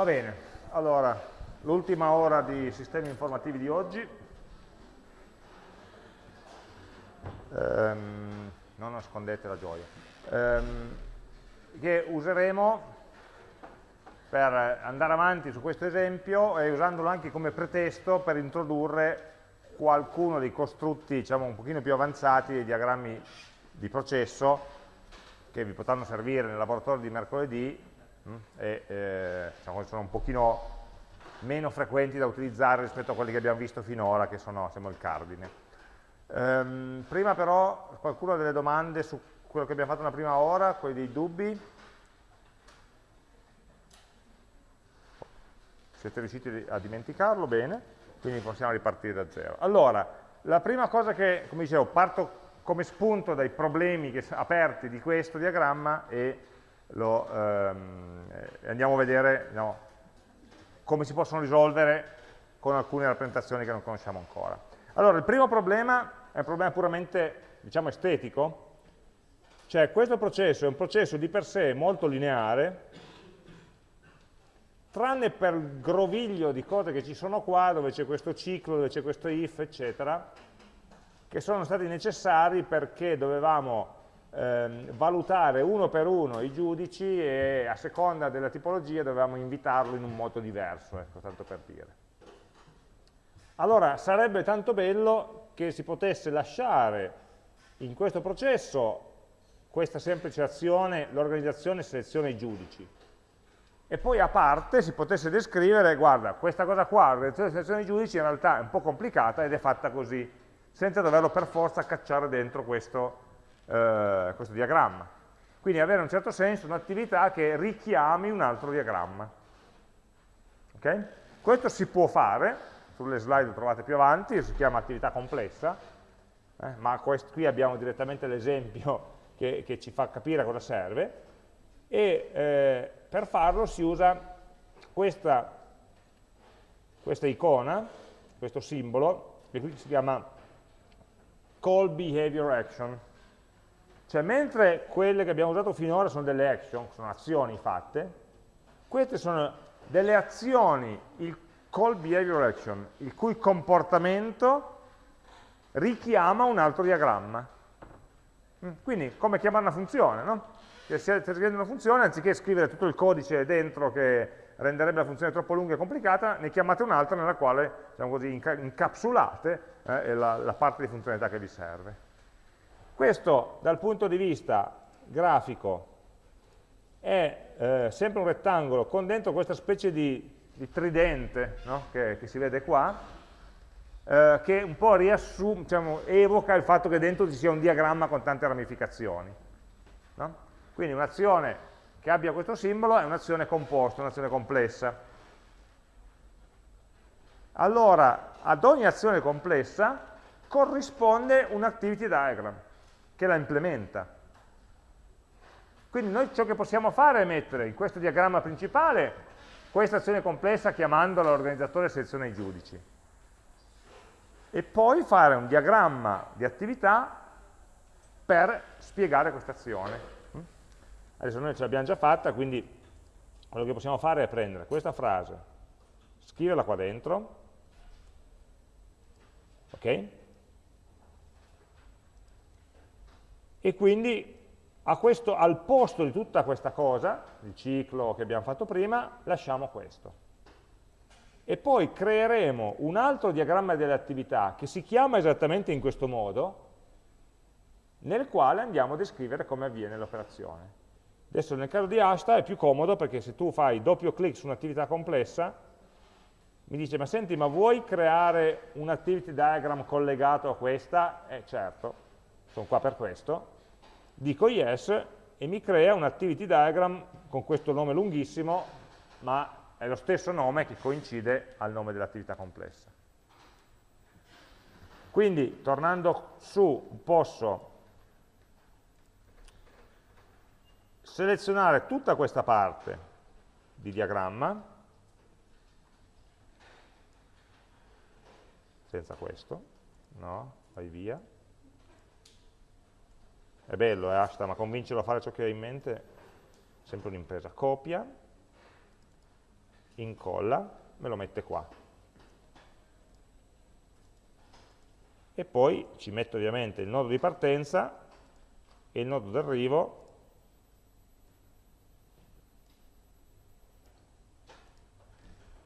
Va bene, allora, l'ultima ora di sistemi informativi di oggi. Um, non nascondete la gioia. Um, che useremo per andare avanti su questo esempio e usandolo anche come pretesto per introdurre qualcuno dei costrutti diciamo, un pochino più avanzati dei diagrammi di processo che vi potranno servire nel laboratorio di mercoledì e eh, diciamo, sono un pochino meno frequenti da utilizzare rispetto a quelli che abbiamo visto finora, che sono siamo il cardine. Ehm, prima però qualcuno ha delle domande su quello che abbiamo fatto nella prima ora, quelli dei dubbi? Siete riusciti a dimenticarlo? Bene, quindi possiamo ripartire da zero. Allora, la prima cosa che, come dicevo, parto come spunto dai problemi che, aperti di questo diagramma e lo, ehm, andiamo a vedere no, come si possono risolvere con alcune rappresentazioni che non conosciamo ancora. Allora, il primo problema è un problema puramente diciamo, estetico, cioè questo processo è un processo di per sé molto lineare, tranne per il groviglio di cose che ci sono qua, dove c'è questo ciclo, dove c'è questo if, eccetera, che sono stati necessari perché dovevamo ehm, valutare uno per uno i giudici e a seconda della tipologia dovevamo invitarlo in un modo diverso, ecco, tanto per dire. Allora, sarebbe tanto bello che si potesse lasciare in questo processo questa semplice azione, l'organizzazione seleziona i giudici, e poi a parte si potesse descrivere, guarda, questa cosa qua, l'organizzazione selezione dei giudici in realtà è un po' complicata ed è fatta così, senza doverlo per forza cacciare dentro questo eh, questo diagramma. Quindi avere in un certo senso un'attività che richiami un altro diagramma. Okay? Questo si può fare, sulle slide lo trovate più avanti, si chiama attività complessa, eh, ma qui abbiamo direttamente l'esempio che, che, ci fa capire a cosa serve, e eh, per farlo si usa questa, questa icona, questo simbolo, che qui si chiama call behavior action. Cioè, mentre quelle che abbiamo usato finora sono delle action, sono azioni fatte, queste sono delle azioni, il call behavior action, il cui comportamento richiama un altro diagramma. Mm, quindi, come chiamare una funzione, no? Se siete scrivendo una funzione, anziché scrivere tutto il codice dentro che renderebbe la funzione troppo lunga e complicata, ne chiamate un'altra nella quale, diciamo così, incapsulate eh, la, la parte di funzionalità che vi serve. Questo dal punto di vista grafico è eh, sempre un rettangolo con dentro questa specie di, di tridente no? che, che, si vede qua, eh, che un po' diciamo, evoca il fatto che dentro ci sia un diagramma con tante ramificazioni. No? Quindi un'azione che abbia questo simbolo è un'azione composta, un'azione complessa. Allora, ad ogni azione complessa corrisponde un activity diagram che la implementa. Quindi noi ciò che possiamo fare è mettere in questo diagramma principale questa azione complessa chiamandola l'organizzatore seleziona i giudici. E poi fare un diagramma di attività per spiegare questa azione. Adesso noi ce l'abbiamo già fatta, quindi quello che possiamo fare è prendere questa frase, scriverla qua dentro, ok? E quindi questo, al posto di tutta questa cosa, il ciclo che abbiamo fatto prima, lasciamo questo. E poi creeremo un altro diagramma delle attività che si chiama esattamente in questo modo, nel quale andiamo a descrivere come avviene l'operazione. Adesso nel caso di Asta è più comodo perché se tu fai doppio clic su un'attività complessa, mi dice, ma senti, ma vuoi creare un activity diagram collegato a questa? Eh certo, sono qua per questo, dico yes e mi crea un activity diagram con questo nome lunghissimo, ma è lo stesso nome che coincide al nome dell'attività complessa. Quindi, tornando su, posso selezionare tutta questa parte di diagramma, senza questo, no, vai via, è bello, è hashtag, ma convincerlo a fare ciò che hai in mente è sempre un'impresa. Copia, incolla, me lo mette qua. E poi ci metto ovviamente il nodo di partenza e il nodo d'arrivo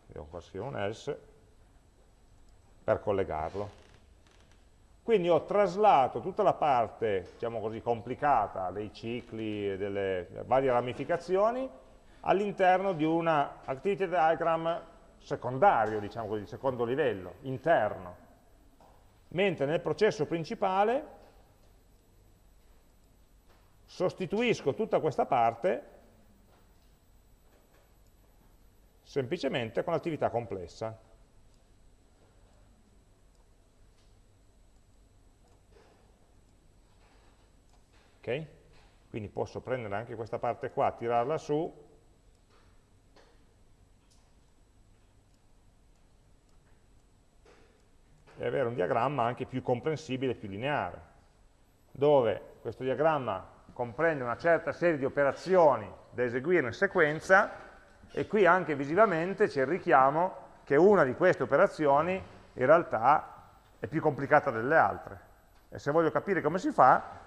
devo qua scrivere un else per collegarlo. Quindi ho traslato tutta la parte, diciamo così, complicata dei cicli e delle varie ramificazioni all'interno di una activity diagram secondario, diciamo così, secondo livello, interno. Mentre nel processo principale sostituisco tutta questa parte semplicemente con l'attività complessa. Ok? Quindi posso prendere anche questa parte qua, tirarla su, e avere un diagramma anche più comprensibile più lineare, dove questo diagramma comprende una certa serie di operazioni da eseguire in sequenza e qui anche visivamente c'è il richiamo che una di queste operazioni in realtà è più complicata delle altre. E se voglio capire come si fa,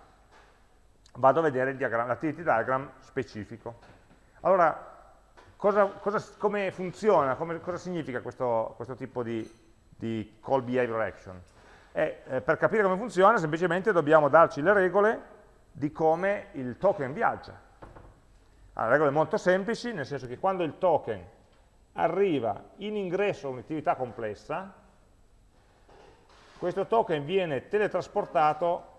vado a vedere l'activity diagram specifico. Allora, cosa, cosa, come funziona, come, cosa significa questo, questo tipo di, di, call behavior action? E, eh, per capire come funziona semplicemente dobbiamo darci le regole di come il token viaggia. Allora, regole molto semplici, nel senso che quando il token arriva in ingresso a un'attività complessa, questo token viene teletrasportato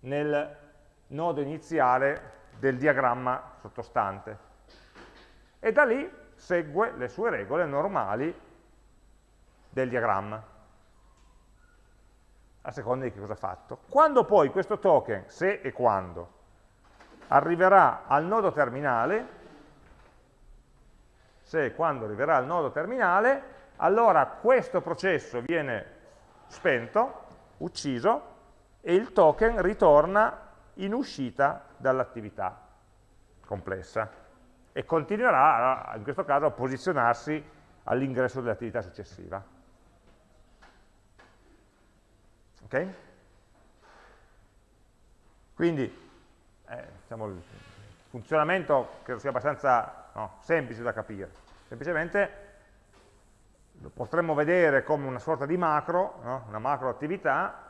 nel nodo iniziale del diagramma sottostante e da lì segue le sue regole normali del diagramma a seconda di che cosa ha fatto. Quando poi questo token, se e quando, arriverà al nodo terminale, se e quando arriverà al nodo terminale, allora questo processo viene spento, ucciso, e il token ritorna in uscita dall'attività complessa e continuerà, in questo caso, a posizionarsi all'ingresso dell'attività successiva. Ok? Quindi, eh, diciamo, il funzionamento credo sia abbastanza no, semplice da capire. Semplicemente lo potremmo vedere come una sorta di macro, no? una macro attività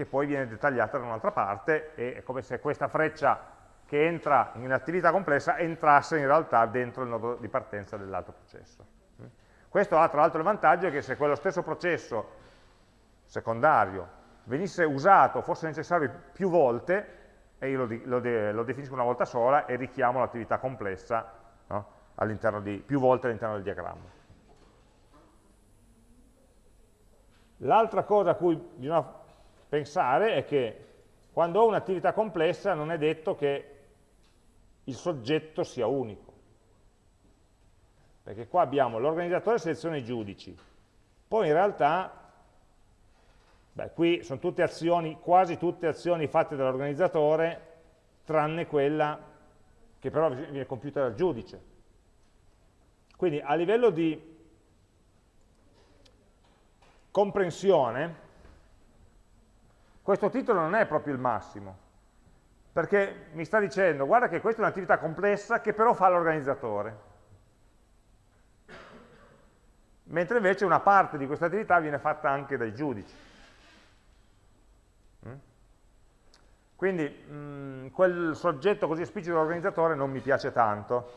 che poi viene dettagliata da un'altra parte e è come se questa freccia che entra in attività complessa entrasse in realtà dentro il nodo di partenza dell'altro processo. Questo ha tra l'altro il vantaggio che se quello stesso processo secondario venisse usato, fosse necessario più volte, e io lo, lo, lo definisco una volta sola e richiamo l'attività complessa no? di, più volte all'interno del diagramma. L'altra cosa a cui bisogna pensare è che quando ho un'attività complessa non è detto che il soggetto sia unico. Perché qua abbiamo l'organizzatore seleziona i giudici, poi in realtà, beh, qui sono tutte azioni, quasi tutte azioni fatte dall'organizzatore, tranne quella che però viene compiuta dal giudice. Quindi a livello di comprensione, questo titolo non è proprio il massimo, perché mi sta dicendo, guarda che questa è un'attività complessa che però fa l'organizzatore. Mentre invece una parte di questa attività viene fatta anche dai giudici. Mm? Quindi mh, mm, quel soggetto così esplicito dell'organizzatore non mi piace tanto,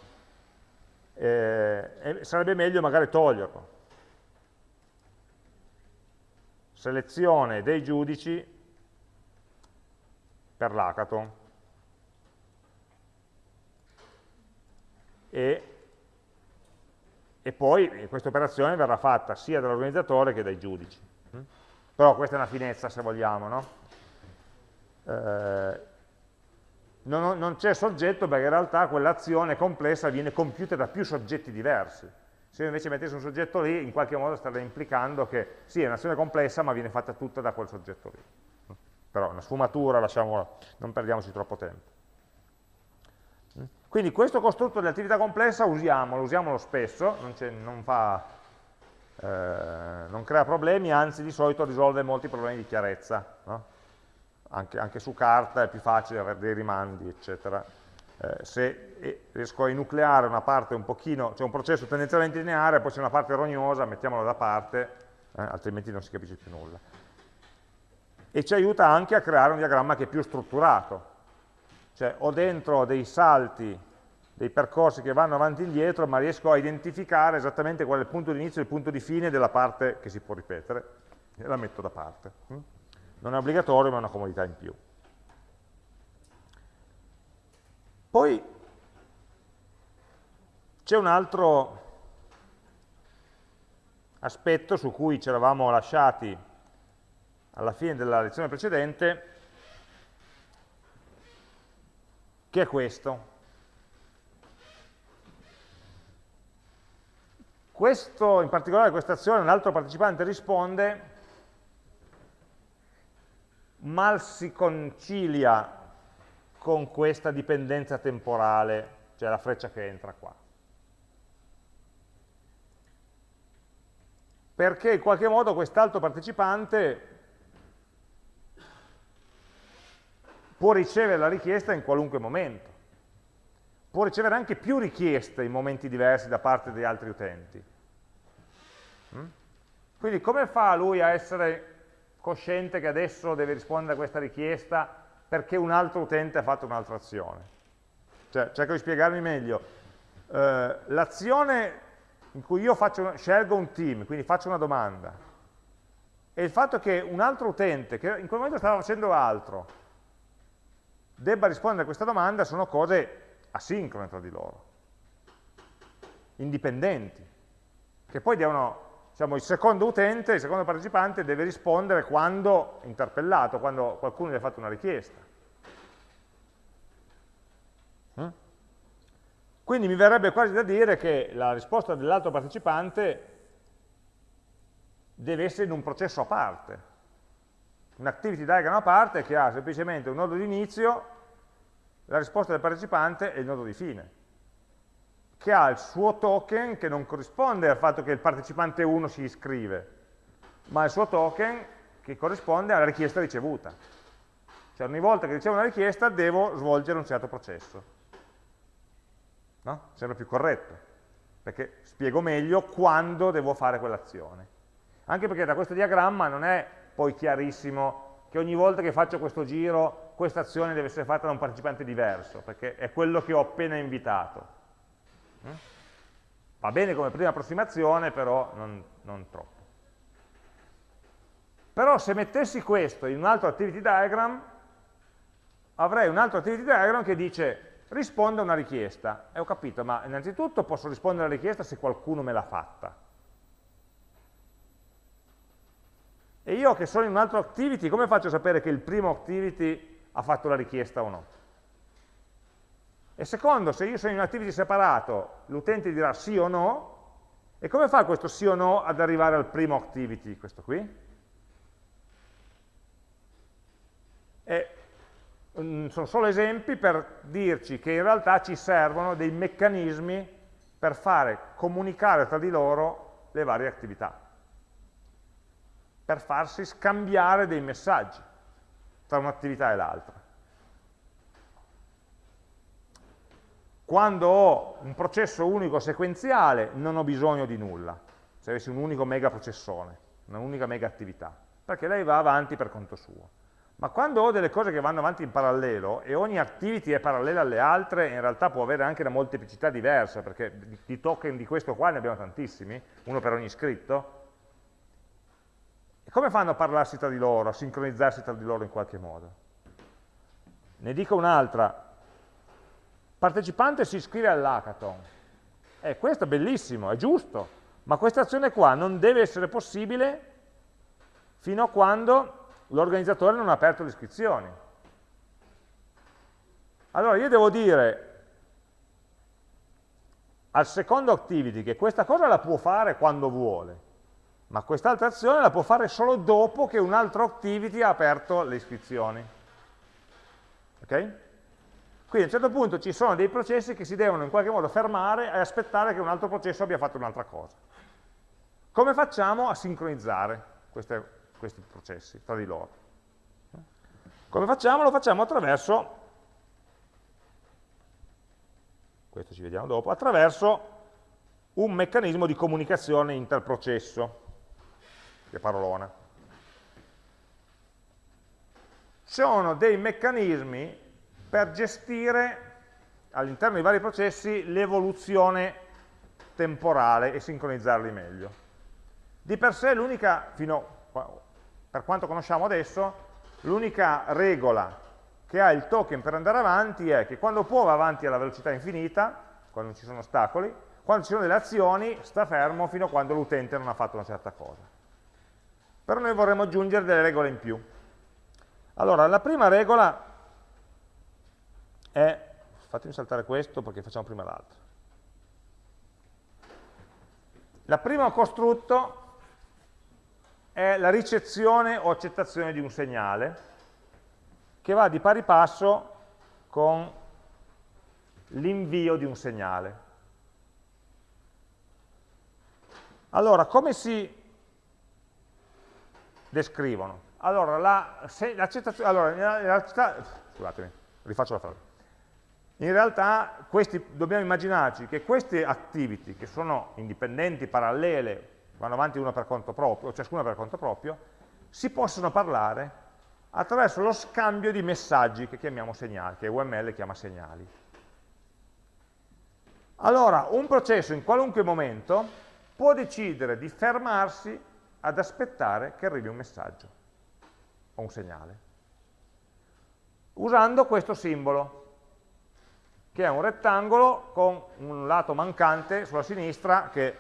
eh, sarebbe meglio magari toglierlo. Selezione dei giudici per l'hackathon. E, e poi questa operazione verrà fatta sia dall'organizzatore che dai giudici. Però questa è una finezza se vogliamo, no? Eh, non, non c'è soggetto perché in realtà quell'azione complessa viene compiuta da più soggetti diversi. Se io invece mettessi un soggetto lì, in qualche modo starei implicando che sì, è un'azione complessa, ma viene fatta tutta da quel soggetto lì però una sfumatura, lasciamola, non perdiamoci troppo tempo. Quindi questo costrutto di attività complessa usiamolo, usiamolo spesso, non, non, fa, eh, non, crea problemi, anzi di solito risolve molti problemi di chiarezza. No? Anche, anche, su carta è più facile avere dei rimandi, eccetera. Eh, se riesco a enucleare una parte un pochino, c'è cioè un processo tendenzialmente lineare, poi c'è una parte rognosa, mettiamola da parte, eh, altrimenti non si capisce più nulla. E ci aiuta anche a creare un diagramma che è più strutturato, cioè ho dentro dei salti, dei percorsi che vanno avanti e indietro, ma riesco a identificare esattamente qual è il punto di inizio e il punto di fine della parte che si può ripetere, e la metto da parte. Mm? Non è obbligatorio, ma è una comodità in più. Poi c'è un altro aspetto su cui ci eravamo lasciati alla fine della lezione precedente, che è questo. Questo, in particolare questa azione, un altro partecipante risponde, mal si concilia con questa dipendenza temporale, cioè la freccia che entra qua. Perché in qualche modo quest'altro partecipante può ricevere la richiesta in qualunque momento. Può ricevere anche più richieste in momenti diversi da parte di altri utenti. Mm? Quindi come fa lui a essere cosciente che adesso deve rispondere a questa richiesta perché un altro utente ha fatto un'altra azione? Cioè, cerco di spiegarmi meglio. Eh, L'azione in cui io faccio, scelgo un team, quindi faccio una domanda, e il fatto che un altro utente, che in quel momento stava facendo altro, debba rispondere a questa domanda sono cose asincrone tra di loro, indipendenti, che poi devono, diciamo, il secondo utente, il secondo partecipante deve rispondere quando interpellato, quando qualcuno gli ha fatto una richiesta. Mm? Quindi mi verrebbe quasi da dire che la risposta dell'altro partecipante deve essere in un processo a parte, un activity diagram a parte che ha semplicemente un nodo di inizio, la risposta del partecipante e il nodo di fine, che ha il suo token che non corrisponde al fatto che il partecipante 1 si iscrive, ma il suo token che corrisponde alla richiesta ricevuta. Cioè ogni volta che ricevo una richiesta devo svolgere un certo processo. No? Sembra più corretto, perché spiego meglio quando devo fare quell'azione. Anche perché da questo diagramma non è poi chiarissimo che ogni volta che faccio questo giro questa azione deve essere fatta da un partecipante diverso, perché è quello che ho appena invitato. Mm? Va bene come prima approssimazione, però non, non troppo. Però se mettessi questo in un altro activity diagram, avrei un altro activity diagram che dice risponde a una richiesta. E ho capito, ma innanzitutto posso rispondere alla richiesta se qualcuno me l'ha fatta. E io che sono in un altro activity, come faccio a sapere che il primo activity ha fatto la richiesta o no? E secondo, se io sono in un activity separato, l'utente dirà sì o no, e come fa questo sì o no ad arrivare al primo activity, questo qui? E, um, sono solo esempi per dirci che in realtà ci servono dei meccanismi per fare comunicare tra di loro le varie attività per farsi scambiare dei messaggi tra un'attività e l'altra. Quando ho un processo unico sequenziale non ho bisogno di nulla, se avessi un unico mega processore, un'unica mega attività, perché lei va avanti per conto suo. Ma quando ho delle cose che vanno avanti in parallelo e ogni activity è parallela alle altre, in realtà può avere anche una molteplicità diversa, perché di token di questo qua ne abbiamo tantissimi, uno per ogni iscritto, come fanno a parlarsi tra di loro, a sincronizzarsi tra di loro in qualche modo? Ne dico un'altra. Partecipante si iscrive all'hackathon. Eh, questo è bellissimo, è giusto, ma questa azione qua non deve essere possibile fino a quando l'organizzatore non ha aperto le iscrizioni. Allora io devo dire al secondo activity che questa cosa la può fare quando vuole, ma quest'altra azione la può fare solo dopo che un altro activity ha aperto le iscrizioni. Ok? Quindi a un certo punto ci sono dei processi che si devono in qualche modo fermare e aspettare che un altro processo abbia fatto un'altra cosa. Come facciamo a sincronizzare queste, questi processi tra di loro? Come facciamo? Lo facciamo attraverso, questo ci vediamo dopo, attraverso un meccanismo di comunicazione interprocesso, che parolona. Sono dei meccanismi per gestire all'interno dei vari processi l'evoluzione temporale e sincronizzarli meglio. Di per sé l'unica, per quanto conosciamo adesso, l'unica regola che ha il token per andare avanti è che quando può va avanti alla velocità infinita, quando non ci sono ostacoli, quando ci sono delle azioni sta fermo fino a quando l'utente non ha fatto una certa cosa. Però noi vorremmo aggiungere delle regole in più. Allora, la prima regola è, fatemi saltare questo perché facciamo prima l'altro. La prima costrutto è la ricezione o accettazione di un segnale che va di pari passo con l'invio di un segnale. Allora, come si descrivono? Allora, l'accettazione, allora, in realtà, scusatemi, rifaccio la frase. In realtà questi, dobbiamo immaginarci che queste activity, che sono indipendenti, parallele, vanno avanti una per conto proprio, ciascuna per conto proprio, si possono parlare attraverso lo scambio di messaggi che chiamiamo segnali, che UML chiama segnali. Allora, un processo in qualunque momento può decidere di fermarsi ad aspettare che arrivi un messaggio o un segnale, usando questo simbolo, che è un rettangolo con un lato mancante sulla sinistra che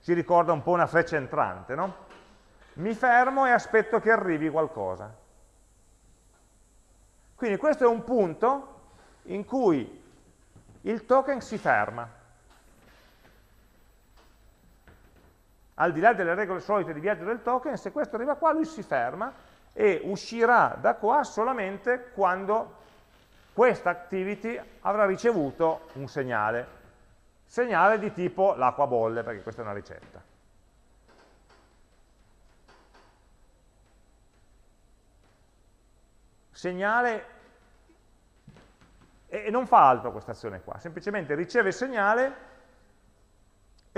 ci ricorda un po' una freccia entrante. No? Mi fermo e aspetto che arrivi qualcosa. Quindi questo è un punto in cui il token si ferma. Al di là delle regole solite di viaggio del token, se questo arriva qua lui si ferma e uscirà da qua solamente quando questa activity avrà ricevuto un segnale. Segnale di tipo l'acqua bolle, perché questa è una ricetta. Segnale, e non fa altro questa azione qua, semplicemente riceve il segnale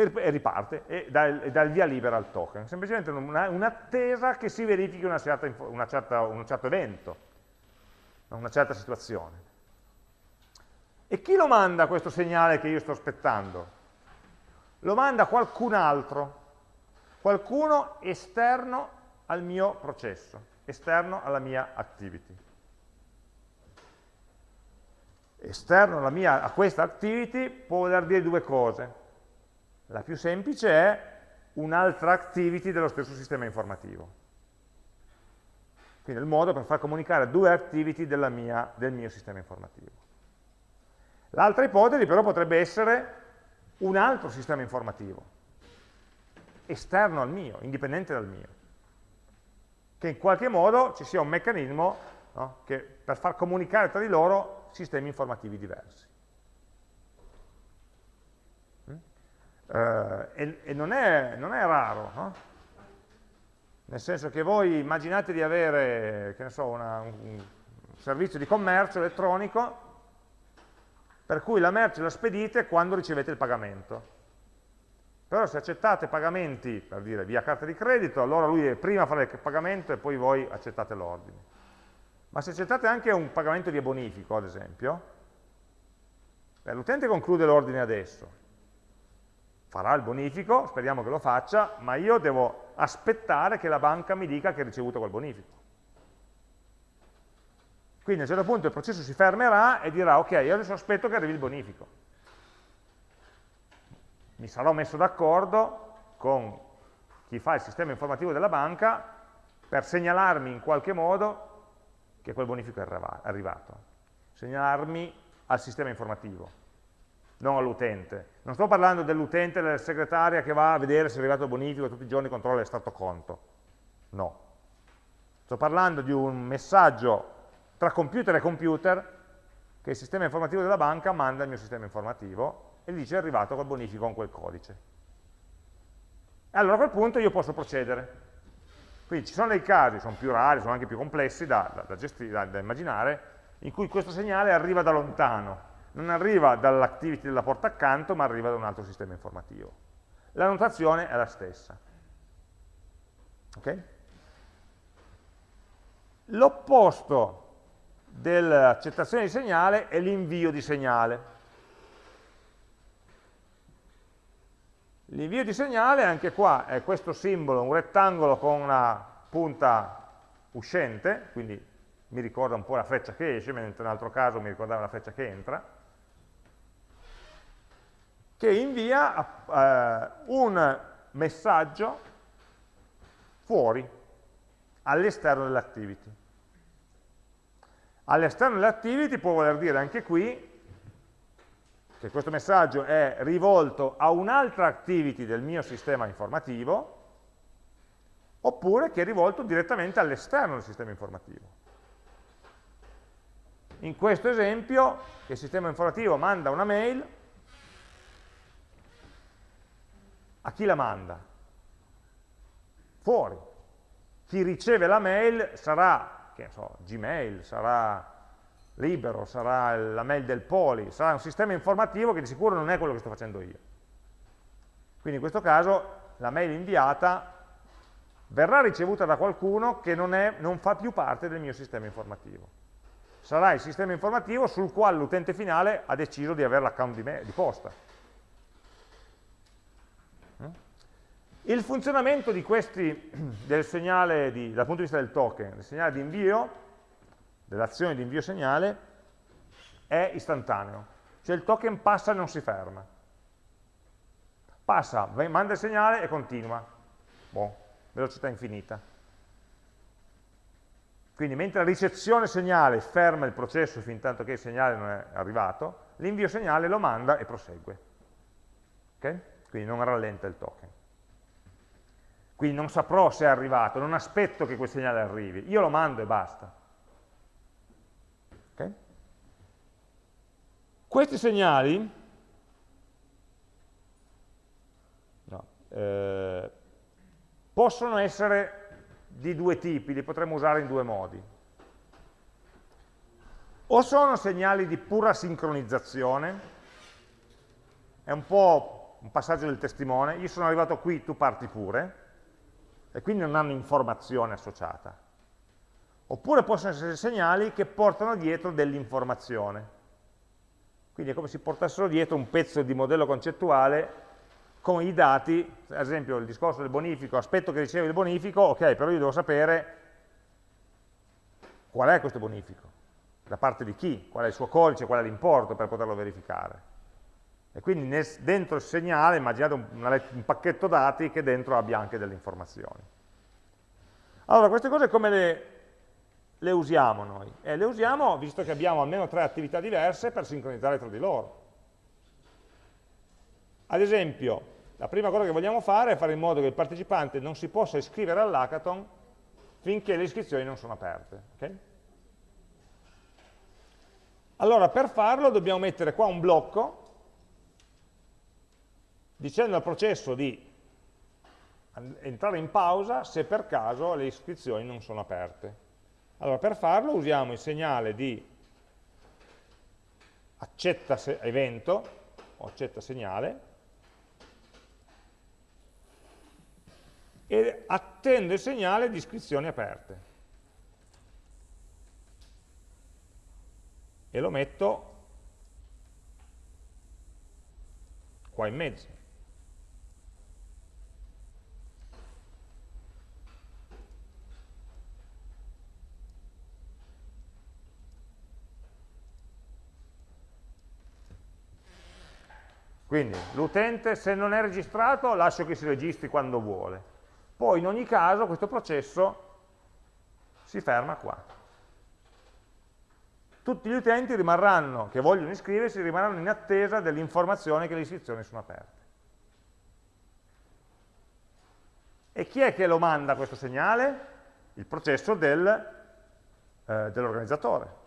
e riparte e dà, il, dà il via libera al token. Semplicemente un'attesa un che si verifichi una certa, una certa, un certo evento, una certa situazione. E chi lo manda questo segnale che io sto aspettando? Lo manda qualcun altro, qualcuno esterno al mio processo, esterno alla mia activity. Esterno mia, a questa activity può voler dire due cose. La più semplice è un'altra activity dello stesso sistema informativo. Quindi il modo per far comunicare due activity mia, del mio sistema informativo. L'altra ipotesi però potrebbe essere un altro sistema informativo, esterno al mio, indipendente dal mio, che in qualche modo ci sia un meccanismo no, che, per far comunicare tra di loro sistemi informativi diversi. E, e non, è, non, è, raro, no? nel senso che voi immaginate di avere, so, una, un servizio di commercio elettronico per cui la merce la spedite quando ricevete il pagamento. Però se accettate pagamenti, per dire, via carta di credito, allora lui prima fa il pagamento e poi voi accettate l'ordine. Ma se accettate anche un pagamento via bonifico, ad esempio, l'utente conclude l'ordine adesso, farà il bonifico, speriamo che lo faccia, ma io devo aspettare che la banca mi dica che ha ricevuto quel bonifico. Quindi a un certo punto il processo si fermerà e dirà ok, io adesso aspetto che arrivi il bonifico. Mi sarò messo d'accordo con chi fa il sistema informativo della banca per segnalarmi in qualche modo che quel bonifico è arrivato, segnalarmi al sistema informativo non all'utente. Non sto parlando dell'utente, della segretaria che va a vedere se è arrivato il bonifico e tutti i giorni controlla l'estato conto. No. Sto parlando di un messaggio tra computer e computer che il sistema informativo della banca manda al mio sistema informativo e gli dice è arrivato col bonifico con quel codice. E allora a quel punto io posso procedere. Quindi ci sono dei casi, sono più rari, sono anche più complessi da, da, da, da immaginare, in cui questo segnale arriva da lontano, non arriva dall'activity della porta accanto, ma arriva da un altro sistema informativo. La notazione è la stessa. Okay? L'opposto dell'accettazione di segnale è l'invio di segnale. L'invio di segnale, anche qua, è questo simbolo, un rettangolo con una punta uscente, quindi mi ricorda un po' la freccia che esce, mentre in un altro caso mi ricordava la freccia che entra, che invia eh, un messaggio fuori, all'esterno dell'activity. All'esterno dell'activity può voler dire anche qui che questo messaggio è rivolto a un'altra activity del mio sistema informativo, oppure che è rivolto direttamente all'esterno del sistema informativo. In questo esempio, il sistema informativo manda una mail, a chi la manda? Fuori. Chi riceve la mail sarà che so, Gmail, sarà Libero, sarà la mail del Poli, sarà un sistema informativo che di sicuro non è quello che sto facendo io. Quindi in questo caso la mail inviata verrà ricevuta da qualcuno che non, è, non fa più parte del mio sistema informativo. Sarà il sistema informativo sul quale l'utente finale ha deciso di avere l'account di, di posta. Il funzionamento di questi, del segnale di, dal punto di vista del token, del segnale di invio, dell'azione di invio segnale, è istantaneo. Cioè il token passa e non si ferma. Passa, manda il segnale e continua. Boh, velocità infinita. Quindi mentre la ricezione segnale ferma il processo fin tanto che il segnale non è arrivato, l'invio segnale lo manda e prosegue. Okay? Quindi non rallenta il token. Quindi non saprò se è arrivato, non aspetto che quel segnale arrivi, io lo mando e basta. Okay? Questi segnali no, eh, possono essere di due tipi, li potremmo usare in due modi. O sono segnali di pura sincronizzazione, è un po' un passaggio del testimone, io sono arrivato qui, tu parti pure, e quindi non hanno informazione associata. Oppure possono essere segnali che portano dietro dell'informazione. Quindi è come se portassero dietro un pezzo di modello concettuale con i dati, ad esempio il discorso del bonifico, aspetto che riceve il bonifico, ok, però io devo sapere qual è questo bonifico, da parte di chi, qual è il suo codice, qual è l'importo per poterlo verificare. E quindi nel, dentro il segnale immaginate un, un pacchetto dati che dentro abbia anche delle informazioni. Allora, queste cose come le, le usiamo noi? Eh, le usiamo, visto che abbiamo almeno tre attività diverse, per sincronizzare tra di loro. Ad esempio, la prima cosa che vogliamo fare è fare in modo che il partecipante non si possa iscrivere all'hackathon finché le iscrizioni non sono aperte. Okay? Allora, per farlo dobbiamo mettere qua un blocco dicendo al processo di entrare in pausa se per caso le iscrizioni non sono aperte. Allora, per farlo usiamo il segnale di accetta evento o accetta segnale e attendo il segnale di iscrizioni aperte. E lo metto qua in mezzo. Quindi l'utente se non è registrato lascio che si registri quando vuole. Poi in ogni caso questo processo si ferma qua. Tutti gli utenti rimarranno, che vogliono iscriversi, rimarranno in attesa dell'informazione che le iscrizioni sono aperte. E chi è che lo manda questo segnale? Il processo del, eh, dell'organizzatore.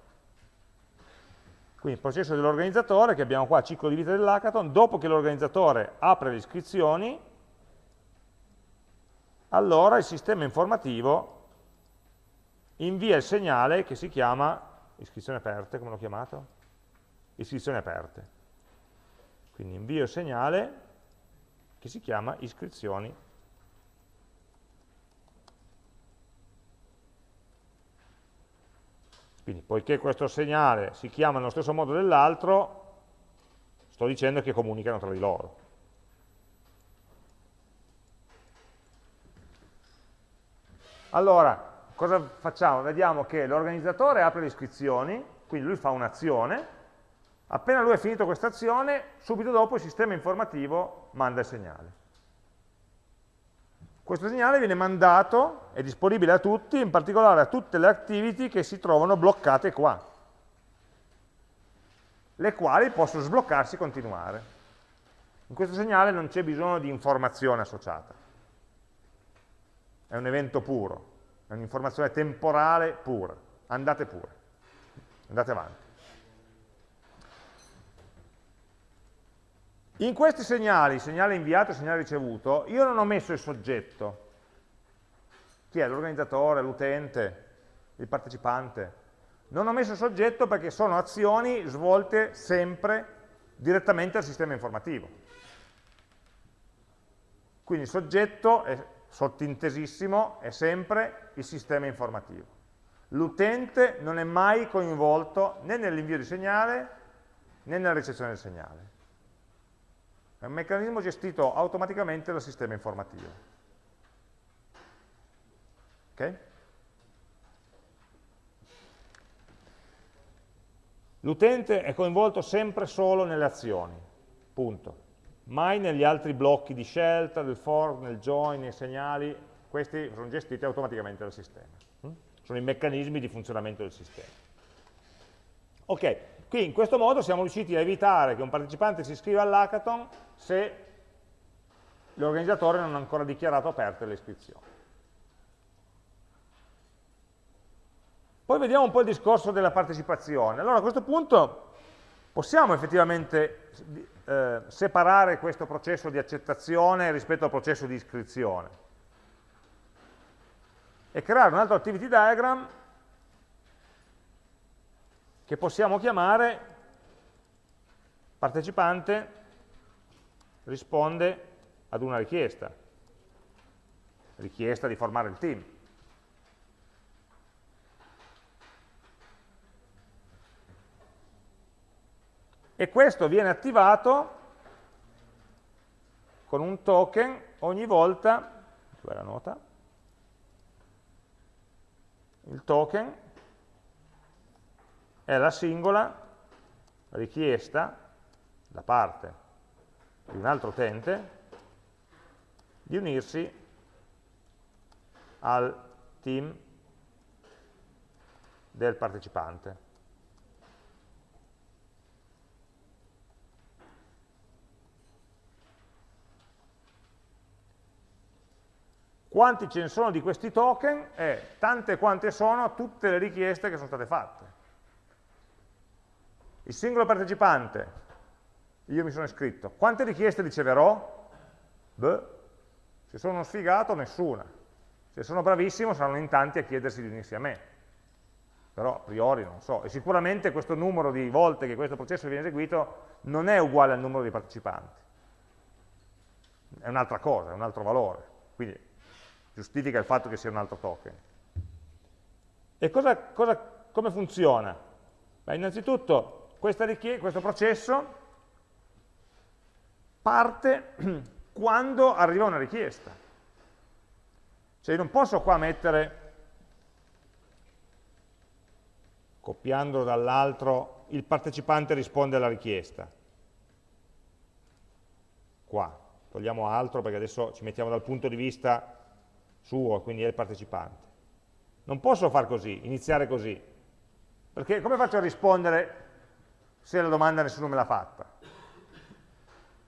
Quindi il processo dell'organizzatore, che abbiamo qua, ciclo di vita dell'hackathon, dopo che l'organizzatore apre le iscrizioni, allora il sistema informativo invia il segnale che si chiama iscrizioni aperte, come l'ho chiamato? Iscrizioni aperte. Quindi invio il segnale che si chiama iscrizioni Quindi poiché questo segnale si chiama nello stesso modo dell'altro, sto dicendo che comunicano tra di loro. Allora, cosa facciamo? Vediamo che l'organizzatore apre le iscrizioni, quindi lui fa un'azione, appena lui ha finito questa azione, subito dopo il sistema informativo manda il segnale. Questo segnale viene mandato, è disponibile a tutti, in particolare a tutte le activity che si trovano bloccate qua, le quali possono sbloccarsi e continuare. In questo segnale non c'è bisogno di informazione associata, è un evento puro, è un'informazione temporale pura, andate pure, andate avanti. In questi segnali, segnale inviato e segnale ricevuto, io non ho messo il soggetto. Chi è? L'organizzatore, l'utente, il partecipante. Non ho messo il soggetto perché sono azioni svolte sempre direttamente al sistema informativo. Quindi il soggetto, è sottintesissimo, è sempre il sistema informativo. L'utente non è mai coinvolto né nell'invio di segnale né nella ricezione del segnale. È un meccanismo gestito automaticamente dal sistema informativo. Okay? L'utente è coinvolto sempre solo nelle azioni, punto. Mai negli altri blocchi di scelta, del for, nel join, nei segnali, questi sono gestiti automaticamente dal sistema. Hm? Sono i meccanismi di funzionamento del sistema. Ok, qui in questo modo siamo riusciti a evitare che un partecipante si iscriva all'hackathon se l'organizzatore non ha ancora dichiarato aperte le iscrizioni. Poi vediamo un po' il discorso della partecipazione. Allora a questo punto possiamo effettivamente eh, separare questo processo di accettazione rispetto al processo di iscrizione e creare un altro activity diagram che possiamo chiamare partecipante risponde ad una richiesta, richiesta di formare il team. E questo viene attivato con un token ogni volta, dov'è la nota? Il token è la singola richiesta da parte di un altro utente di unirsi al team del partecipante. Quanti ce ne sono di questi token? Eh, tante quante sono tutte le richieste che sono state fatte. Il singolo partecipante io mi sono iscritto. Quante richieste riceverò? Beh, se sono uno sfigato, nessuna. Se sono bravissimo, saranno in tanti a chiedersi di unirsi a me. Però a priori non so. E sicuramente questo numero di volte che questo processo viene eseguito non è uguale al numero di partecipanti. È un'altra cosa, è un altro valore. Quindi giustifica il fatto che sia un altro token. E cosa, cosa, come funziona? Beh, innanzitutto questo processo parte quando arriva una richiesta. Cioè io non posso qua mettere, copiandolo dall'altro, il partecipante risponde alla richiesta. Qua, togliamo altro perché adesso ci mettiamo dal punto di vista suo, quindi è il partecipante. Non posso far così, iniziare così, perché come faccio a rispondere se la domanda nessuno me l'ha fatta?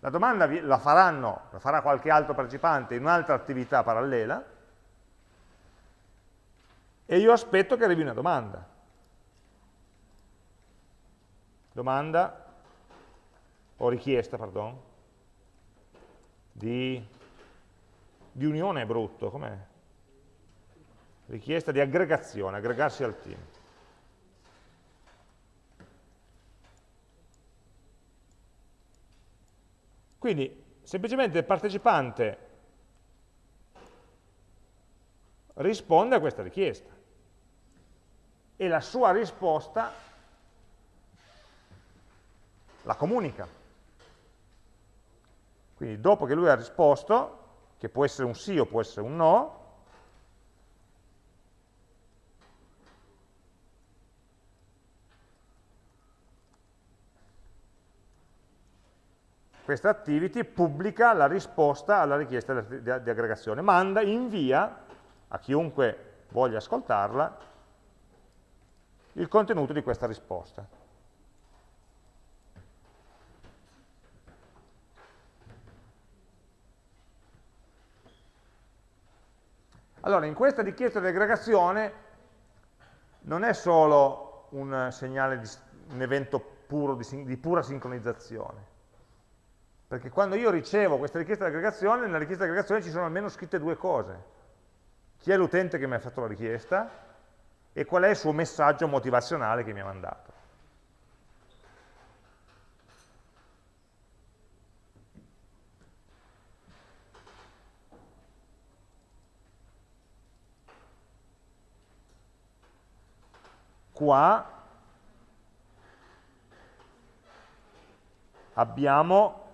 La domanda la faranno, la farà qualche altro partecipante in un'altra attività parallela e io aspetto che arrivi una domanda. domanda, o richiesta, pardon, di, di unione è brutto, com'è? Richiesta di aggregazione, aggregarsi al team. Quindi semplicemente il partecipante risponde a questa richiesta e la sua risposta la comunica. Quindi dopo che lui ha risposto, che può essere un sì o può essere un no, questa activity pubblica la risposta alla richiesta di, aggregazione, manda, invia a chiunque voglia ascoltarla il contenuto di questa risposta. Allora, in questa richiesta di aggregazione non è solo un segnale di un evento puro di, di pura sincronizzazione, perché quando io ricevo questa richiesta di aggregazione, nella richiesta di aggregazione ci sono almeno scritte due cose. Chi è l'utente che mi ha fatto la richiesta e qual è il suo messaggio motivazionale che mi ha mandato. Qua abbiamo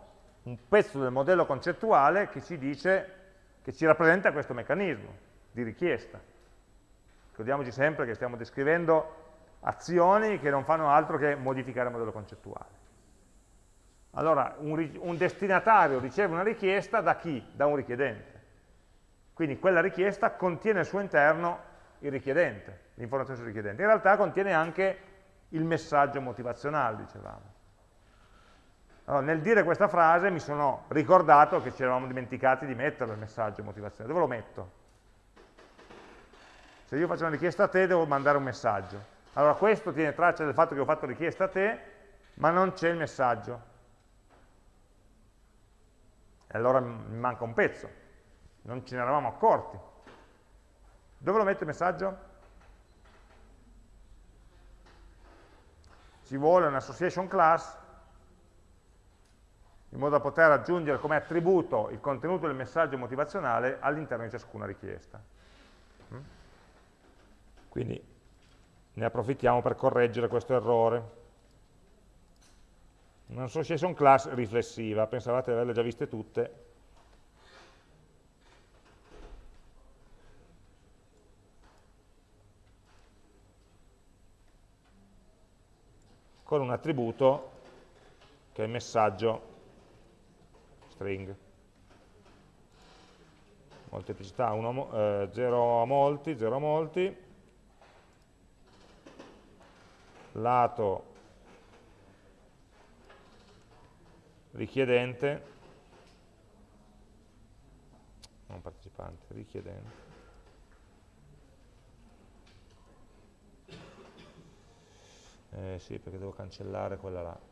un pezzo del modello concettuale che ci dice, che ci rappresenta questo meccanismo di richiesta. Ricordiamoci sempre che stiamo descrivendo azioni che non fanno altro che modificare il modello concettuale. Allora, un, un destinatario riceve una richiesta da chi? Da un richiedente. Quindi quella richiesta contiene al suo interno il richiedente, l'informazione sul richiedente. In realtà contiene anche il messaggio motivazionale, dicevamo. Allora, nel dire questa frase mi sono ricordato che ci eravamo dimenticati di mettere il messaggio motivazionale. Dove lo metto? Se io faccio una richiesta a te devo mandare un messaggio. Allora questo tiene traccia del fatto che ho fatto richiesta a te, ma non c'è il messaggio. E allora mi manca un pezzo. Non ce ne eravamo accorti. Dove lo metto il messaggio? Ci vuole un'association class in modo da poter aggiungere come attributo il contenuto del messaggio motivazionale all'interno di ciascuna richiesta. Mm? Quindi ne approfittiamo per correggere questo errore. Un'association class riflessiva, pensavate di averle già viste tutte, con un attributo che è il messaggio string. Molteplicità 0 a molti, 0 a molti, lato richiedente, non partecipante, richiedente, eh sì perché devo cancellare quella là,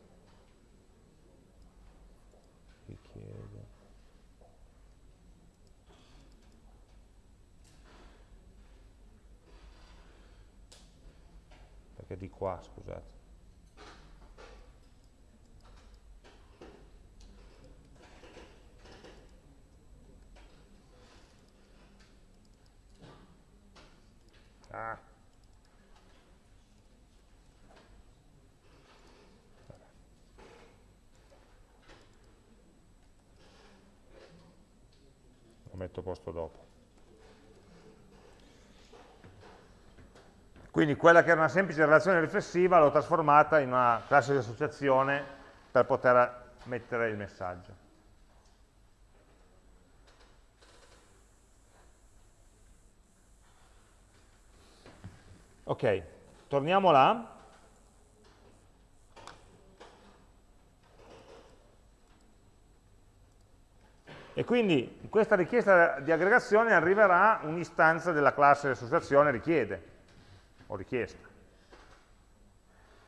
richiede. Perché di qua, scusate. Ah. Metto posto dopo. Quindi quella che era una semplice relazione riflessiva l'ho trasformata in una classe di associazione per poter mettere il messaggio. Ok, torniamo là. E quindi in questa richiesta di aggregazione arriverà un'istanza della classe associazione richiede o richiesta,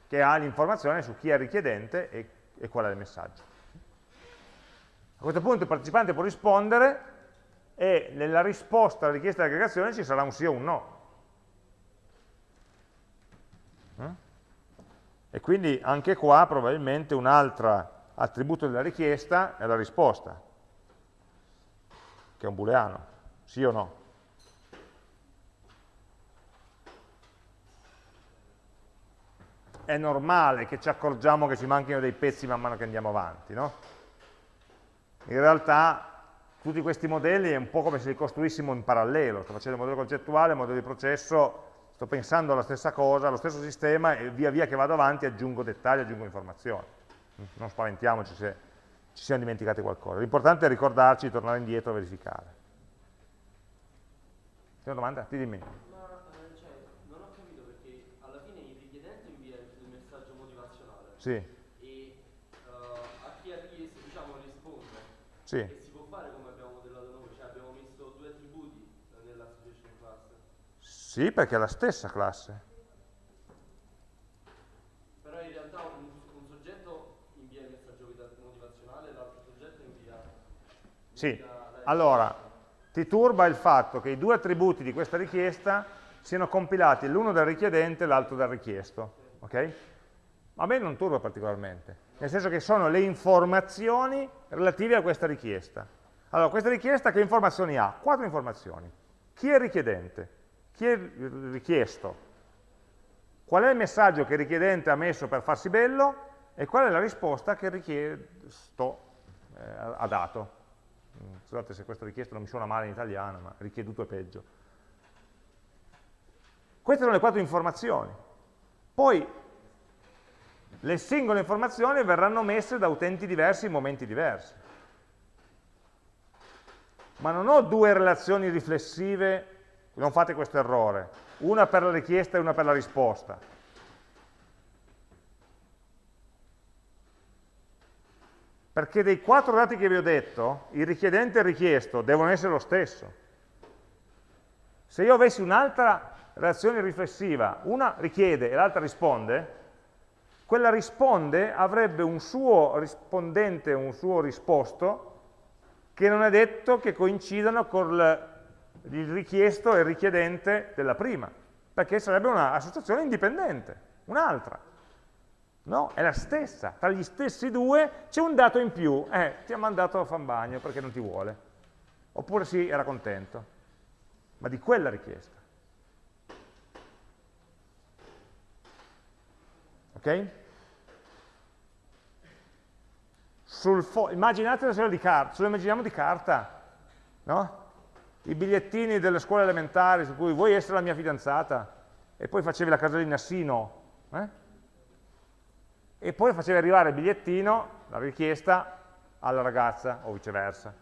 che ha l'informazione su chi è richiedente e, e qual è il messaggio. A questo punto il partecipante può rispondere e nella risposta alla richiesta di aggregazione ci sarà un sì o un no. Eh? E quindi anche qua probabilmente un altro attributo della richiesta è la risposta, che è un booleano, sì o no. È normale che ci accorgiamo che ci manchino dei pezzi man mano che andiamo avanti, no? In realtà tutti questi modelli è un po' come se li costruissimo in parallelo, sto facendo il modello concettuale, il modello di processo, sto pensando alla stessa cosa, allo stesso sistema e via via che vado avanti aggiungo dettagli, aggiungo informazioni. Non spaventiamoci se ci siamo dimenticati qualcosa. L'importante è ricordarci di tornare indietro e verificare. C'è una domanda? Ti dimmi. Ma eh, cioè, non ho capito perché alla fine il richiedente invia il messaggio motivazionale. Sì. E uh, a chi ha richiesto, diciamo, risponde. Sì. Si può fare come abbiamo modellato noi, cioè abbiamo messo due attributi eh, nella situation class. Sì, perché è la stessa classe. Però in realtà un, un soggetto invia il messaggio motivazionale e l'altro soggetto invia, Sì. Allora, ti turba il fatto che i due attributi di questa richiesta siano compilati l'uno dal richiedente e l'altro dal richiesto. Ok? A me non turba particolarmente, nel senso che sono le informazioni relative a questa richiesta. Allora, questa richiesta che informazioni ha? Quattro informazioni. Chi è il richiedente? Chi è il richiesto? Qual è il messaggio che il richiedente ha messo per farsi bello? E qual è la risposta che il richiesto eh, ha dato? Scusate se questa richiesta non mi suona male in italiano, ma richieduto è peggio. Queste sono le quattro informazioni. Poi le singole informazioni verranno messe da utenti diversi in momenti diversi. Ma non ho due relazioni riflessive, non fate questo errore, una per la richiesta e una per la risposta. Perché dei quattro dati che vi ho detto, il richiedente e il richiesto devono essere lo stesso. Se io avessi un'altra relazione riflessiva, una richiede e l'altra risponde, quella risponde avrebbe un suo rispondente, un suo risposto, che non è detto che coincidano con il richiesto e il richiedente della prima, perché sarebbe un'associazione indipendente, un'altra. No, è la stessa, tra gli stessi due c'è un dato in più, eh, ti ha mandato a fan bagno perché non ti vuole, oppure sì, era contento, ma di quella richiesta. Ok? Immaginate una serie di carta, ce lo immaginiamo di carta, no? I bigliettini delle scuole elementari su cui vuoi essere la mia fidanzata e poi facevi la casellina sì, no. Eh? E poi facevi arrivare il bigliettino, la richiesta, alla ragazza o viceversa.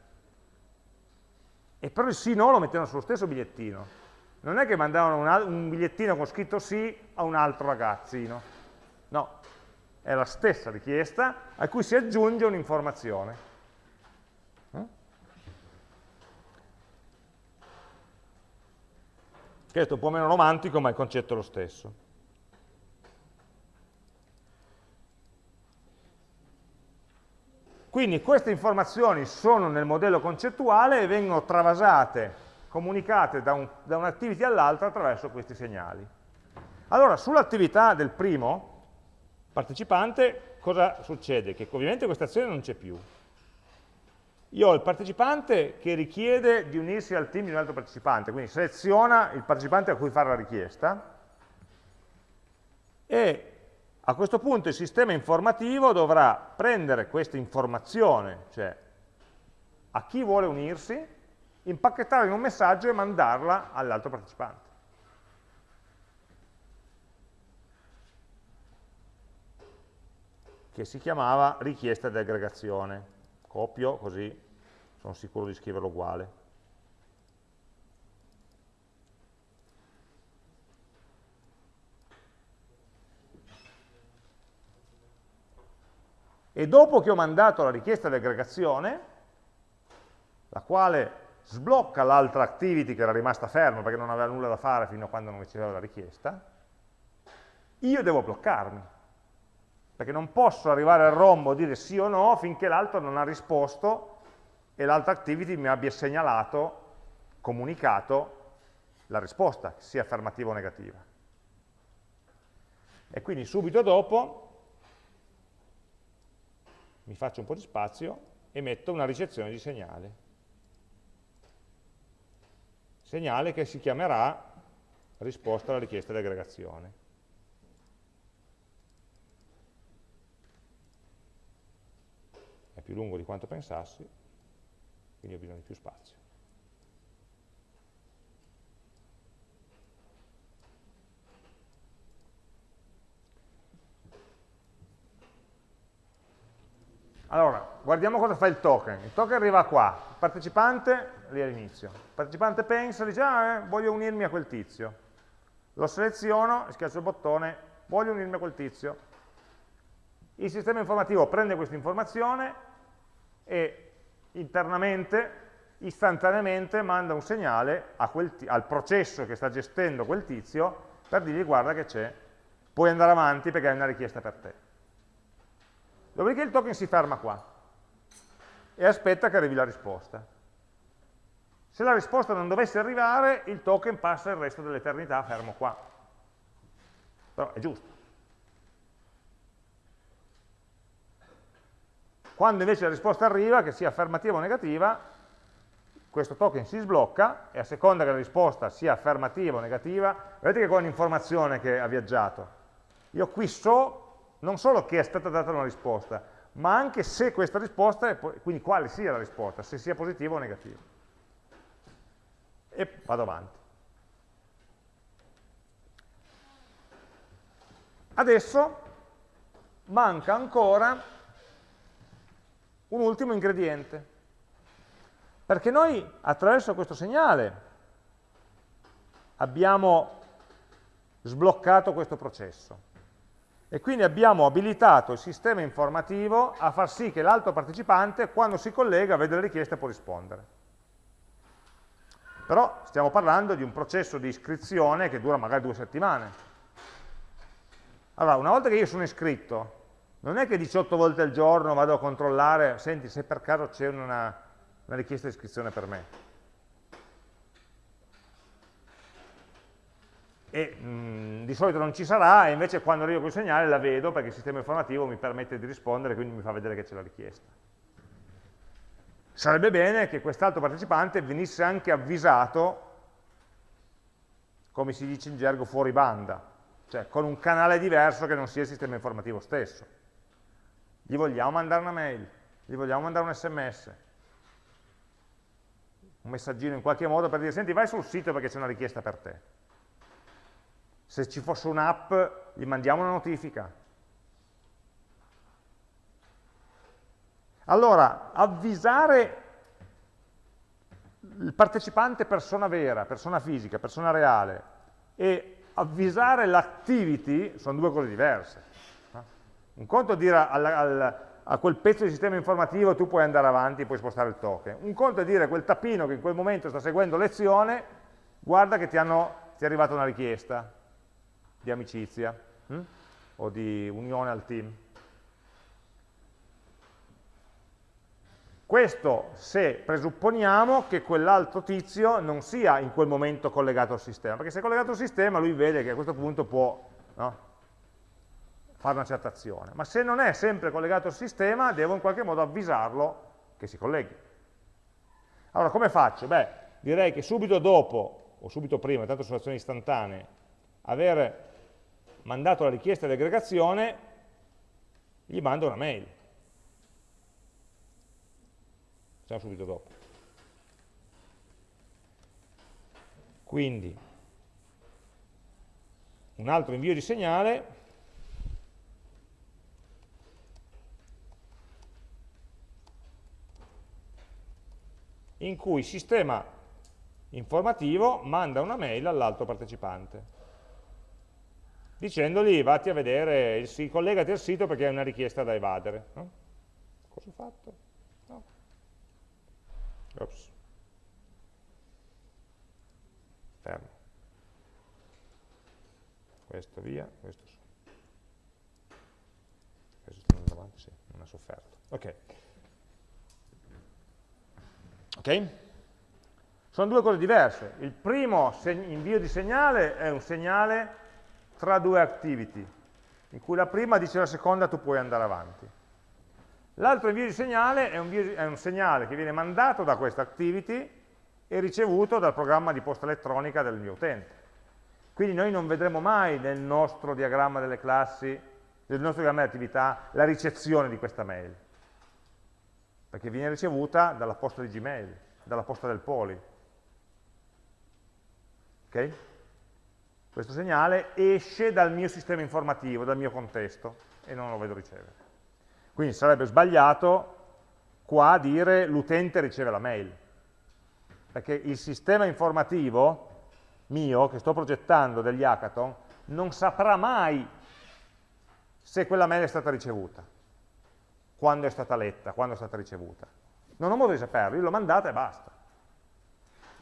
E però il sì no lo mettevano sullo stesso bigliettino. Non è che mandavano un, un bigliettino con scritto sì a un altro ragazzino. No, è la stessa richiesta a cui si aggiunge un'informazione. Eh? Questo è un po' meno romantico, ma il concetto è lo stesso. Quindi queste informazioni sono nel modello concettuale e vengono travasate, comunicate da, un, da un'activity all'altra attraverso questi segnali. Allora, sull'attività del primo partecipante, cosa succede? Che ovviamente questa azione non c'è più. Io ho il partecipante che richiede di unirsi al team di un altro partecipante, quindi seleziona il partecipante a cui fare la richiesta e a questo punto il sistema informativo dovrà prendere questa informazione, cioè a chi vuole unirsi, impacchettarla in un messaggio e mandarla all'altro partecipante. Che si chiamava richiesta di aggregazione. Copio così sono sicuro di scriverlo uguale. E dopo che ho mandato la richiesta di aggregazione, la quale sblocca l'altra activity che era rimasta ferma perché non aveva nulla da fare fino a quando non riceveva la richiesta, io devo bloccarmi. perché non posso arrivare al rombo e dire sì o no finché l'altro non ha risposto e l'altra activity mi abbia segnalato, comunicato la risposta, sia affermativa o negativa. E quindi subito dopo mi faccio un po' di spazio e metto una ricezione di segnale. Segnale che si chiamerà risposta alla richiesta di aggregazione. È più lungo di quanto pensassi, quindi ho bisogno di più spazio. Allora, guardiamo cosa fa il token. Il token arriva qua, il partecipante lì all'inizio. Il partecipante pensa, dice, ah, eh, voglio unirmi a quel tizio. Lo seleziono, schiaccio il bottone, voglio unirmi a quel tizio. Il sistema informativo prende questa informazione e internamente, istantaneamente, manda un segnale al processo che sta gestendo quel tizio per dirgli guarda che c'è, puoi andare avanti perché hai una richiesta per te. Dopodiché il token si ferma qua e aspetta che arrivi la risposta. Se la risposta non dovesse arrivare, il token passa il resto dell'eternità fermo qua. Però è giusto. Quando invece la risposta arriva, che sia affermativa o negativa, questo token si sblocca e a seconda che la risposta sia affermativa o negativa, vedete che qua è un'informazione che ha viaggiato. Io qui so non solo che è stata data una risposta, ma anche se questa risposta, è, quindi quale sia la risposta, se sia positiva o negativa. E vado avanti. Adesso manca ancora un ultimo ingrediente, perché noi attraverso questo segnale abbiamo sbloccato questo processo e quindi abbiamo abilitato il sistema informativo a far sì che l'altro partecipante, quando si collega, vede le richieste e può rispondere. Però stiamo parlando di un processo di iscrizione che dura magari due settimane. Allora, una volta che io sono iscritto, non è che 18 volte al giorno vado a controllare, senti se per caso c'è una, una richiesta di iscrizione per me. E mh, di solito non ci sarà e invece quando arrivo quel segnale la vedo perché il sistema informativo mi permette di rispondere quindi mi fa vedere che c'è la richiesta. Sarebbe bene che quest'altro partecipante venisse anche avvisato, come si dice in gergo, fuori banda, cioè con un canale diverso che non sia il sistema informativo stesso. Gli vogliamo mandare una mail, gli vogliamo mandare un sms, un messaggino in qualche modo per dire, senti vai sul sito perché c'è una richiesta per te se ci fosse un'app gli mandiamo una notifica. Allora, avvisare il partecipante persona vera, persona fisica, persona reale e avvisare l'activity sono due cose diverse. Un conto è dire al, al, a quel pezzo di sistema informativo tu puoi andare avanti, puoi spostare il token. Un conto è dire a quel tappino che in quel momento sta seguendo lezione, guarda che ti, hanno, ti è arrivata una richiesta di amicizia hm? o di unione al team. Questo se presupponiamo che quell'altro tizio non sia in quel momento collegato al sistema, perché se è collegato al sistema lui vede che a questo punto può no, fare una certa azione, ma se non è sempre collegato al sistema devo in qualche modo avvisarlo che si colleghi. Allora come faccio? Beh, direi che subito dopo, o subito prima, tanto sono azioni istantanee, avere mandato la richiesta di aggregazione, gli mando una mail. Facciamo subito dopo. Quindi, un altro invio di segnale in cui il sistema informativo manda una mail all'altro partecipante dicendogli vatti a vedere, si collegati al sito perché hai una richiesta da evadere. No? Cosa ho fatto? No. Ops. Fermo. Questo via, questo su. sì, non ha sofferto. Ok. Ok? Sono due cose diverse. Il primo invio di segnale è un segnale tra due activity, in cui la prima dice alla seconda tu puoi andare avanti. L'altro invio di segnale è un, è un, segnale che viene mandato da questa activity e ricevuto dal programma di posta elettronica del mio utente. Quindi noi non vedremo mai nel nostro diagramma delle classi, nel nostro diagramma di attività, la ricezione di questa mail, perché viene ricevuta dalla posta di Gmail, dalla posta del poli. Okay? Questo segnale esce dal mio sistema informativo, dal mio contesto, e non lo vedo ricevere. Quindi sarebbe sbagliato qua dire l'utente riceve la mail, perché il sistema informativo mio, che sto progettando degli hackathon, non saprà mai se quella mail è stata ricevuta, quando è stata letta, quando è stata ricevuta. Non ho modo di saperlo, io l'ho mandata e basta.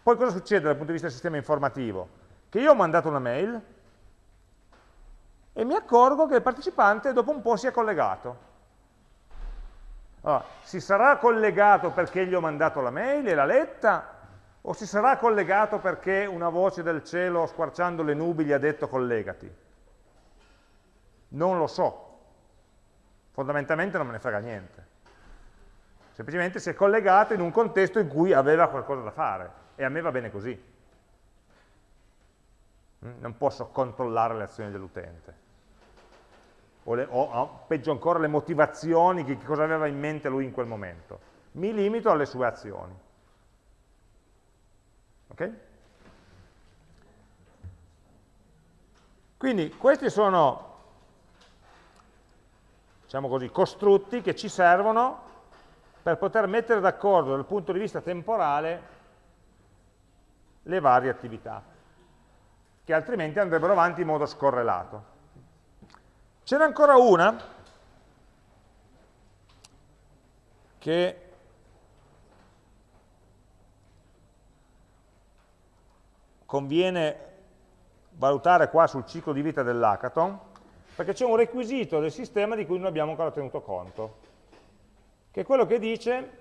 Poi cosa succede dal punto di vista del sistema informativo? Che io ho mandato una mail e mi accorgo che il partecipante dopo un po' si è collegato. Allora, si sarà collegato perché gli ho mandato la mail e l'ha letta, o si sarà collegato perché una voce del cielo squarciando le nubi gli ha detto collegati? Non lo so. Fondamentalmente non me ne frega niente. Semplicemente si è collegato in un contesto in cui aveva qualcosa da fare e a me va bene così. Mm, non posso controllare le azioni dell'utente. O, o, peggio ancora le motivazioni, che cosa aveva in mente lui in quel momento. Mi limito alle sue azioni. Ok? Quindi questi sono, diciamo così, costrutti che ci servono per poter mettere d'accordo dal punto di vista temporale le varie attività, che altrimenti andrebbero avanti in modo scorrelato. C'era ancora una che conviene valutare qua sul ciclo di vita dell'hackathon, perché c'è un requisito del sistema di cui non abbiamo ancora tenuto conto, che è quello che dice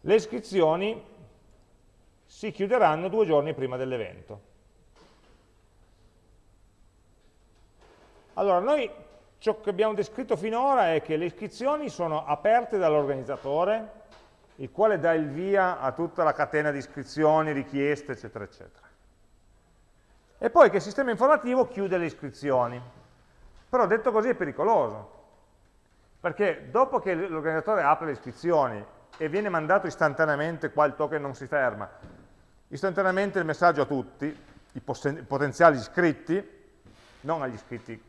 le iscrizioni si chiuderanno due giorni prima dell'evento. Allora, noi ciò che abbiamo descritto finora è che le iscrizioni sono aperte dall'organizzatore, il quale dà il via a tutta la catena di iscrizioni, richieste, eccetera, eccetera. E poi che il sistema informativo chiude le iscrizioni. Però detto così è pericoloso, perché dopo che l'organizzatore apre le iscrizioni e viene mandato istantaneamente, qua il token non si ferma, istantaneamente il messaggio a tutti, i potenziali iscritti, non agli iscritti,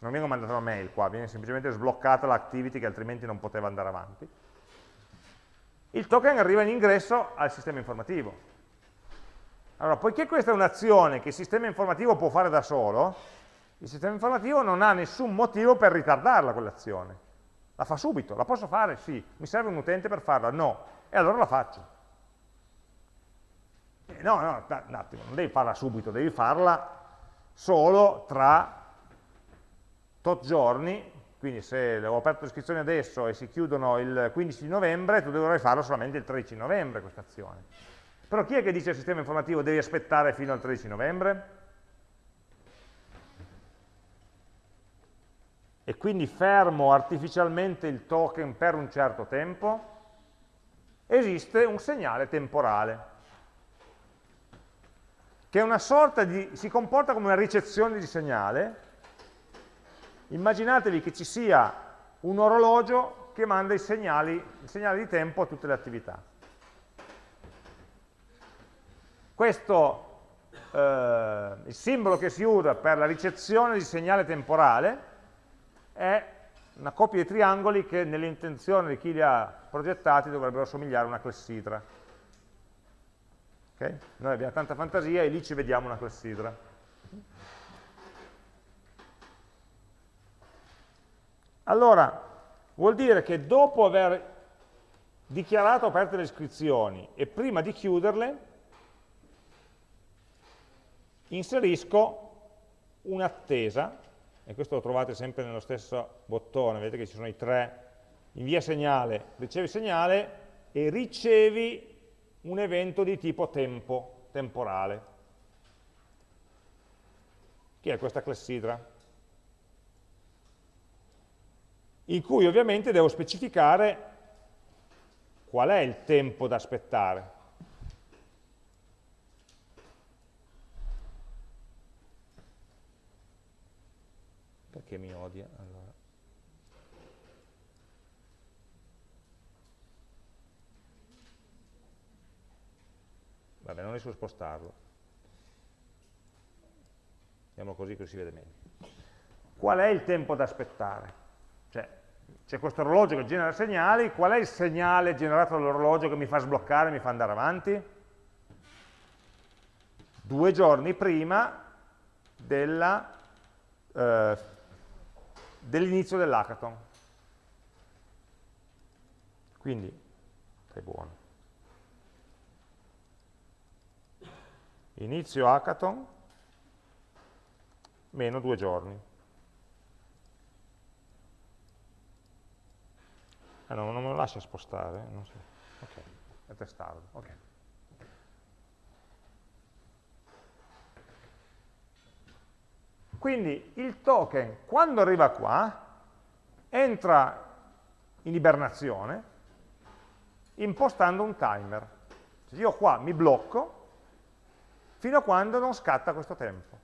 non viene mandata una mail qua, viene semplicemente sbloccata l'activity che altrimenti non poteva andare avanti. Il token arriva in ingresso al sistema informativo. Allora, poiché questa è un'azione che il sistema informativo può fare da solo, il sistema informativo non ha nessun motivo per ritardarla quell'azione. La fa subito, la posso fare? Sì. Mi serve un utente per farla? No. E allora la faccio. No, no, un attimo, non devi farla subito, devi farla solo tra tot giorni, quindi se ho aperto l'iscrizione adesso e si chiudono il 15 novembre, tu dovrai farlo solamente il 13 novembre questa azione. Però chi è che dice al sistema informativo devi aspettare fino al 13 novembre? E quindi fermo artificialmente il token per un certo tempo? Esiste un segnale temporale che è una sorta di, si comporta come una ricezione di segnale. Immaginatevi che ci sia un orologio che manda i segnali, il segnale di tempo a tutte le attività. Questo, eh, il simbolo che si usa per la ricezione di segnale temporale è una coppia di triangoli che nell'intenzione di chi li ha progettati dovrebbero somigliare a una clessidra. Okay? Noi abbiamo tanta fantasia e lì ci vediamo una clessidra. Allora, vuol dire che dopo aver dichiarato aperte le iscrizioni e prima di chiuderle, inserisco un'attesa, e questo lo trovate sempre nello stesso bottone, vedete che ci sono i tre, invia segnale, ricevi segnale e ricevi un evento di tipo tempo, temporale, che è questa clessidra, in cui ovviamente devo specificare qual è il tempo da aspettare. Perché mi odia? Allora. Vabbè, non riesco a spostarlo. Andiamo così così si vede meglio. Qual è il tempo da aspettare? Cioè, c'è questo orologio che genera segnali, qual è il segnale generato dall'orologio che mi fa sbloccare, mi fa andare avanti? Due giorni prima eh, dell'inizio dell'hackathon. Quindi, è buono. Inizio hackathon, meno due giorni. Ah, no, non me lo lascia spostare? Non so. Ok, è testardo. Okay. Quindi il token, quando arriva qua, entra in ibernazione impostando un timer. Cioè io qua mi blocco fino a quando non scatta questo tempo.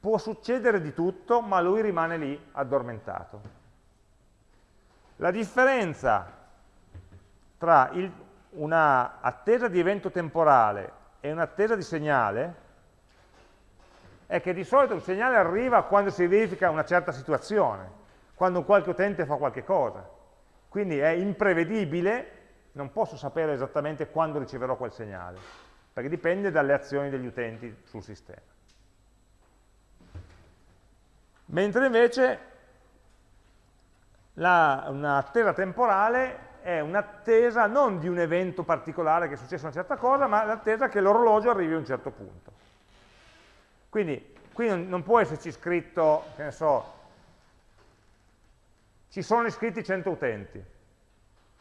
Può succedere di tutto, ma lui rimane lì addormentato. La differenza tra un'attesa di evento temporale e un'attesa di segnale è che di solito il segnale arriva quando si verifica una certa situazione, quando un qualche utente fa qualche cosa. Quindi è imprevedibile, non posso sapere esattamente quando riceverò quel segnale, perché dipende dalle azioni degli utenti sul sistema. Mentre invece un'attesa temporale è un'attesa non di un evento particolare che è successo una certa cosa, ma l'attesa che l'orologio arrivi a un certo punto. Quindi qui non, non può esserci scritto, che ne so, ci sono iscritti 100 utenti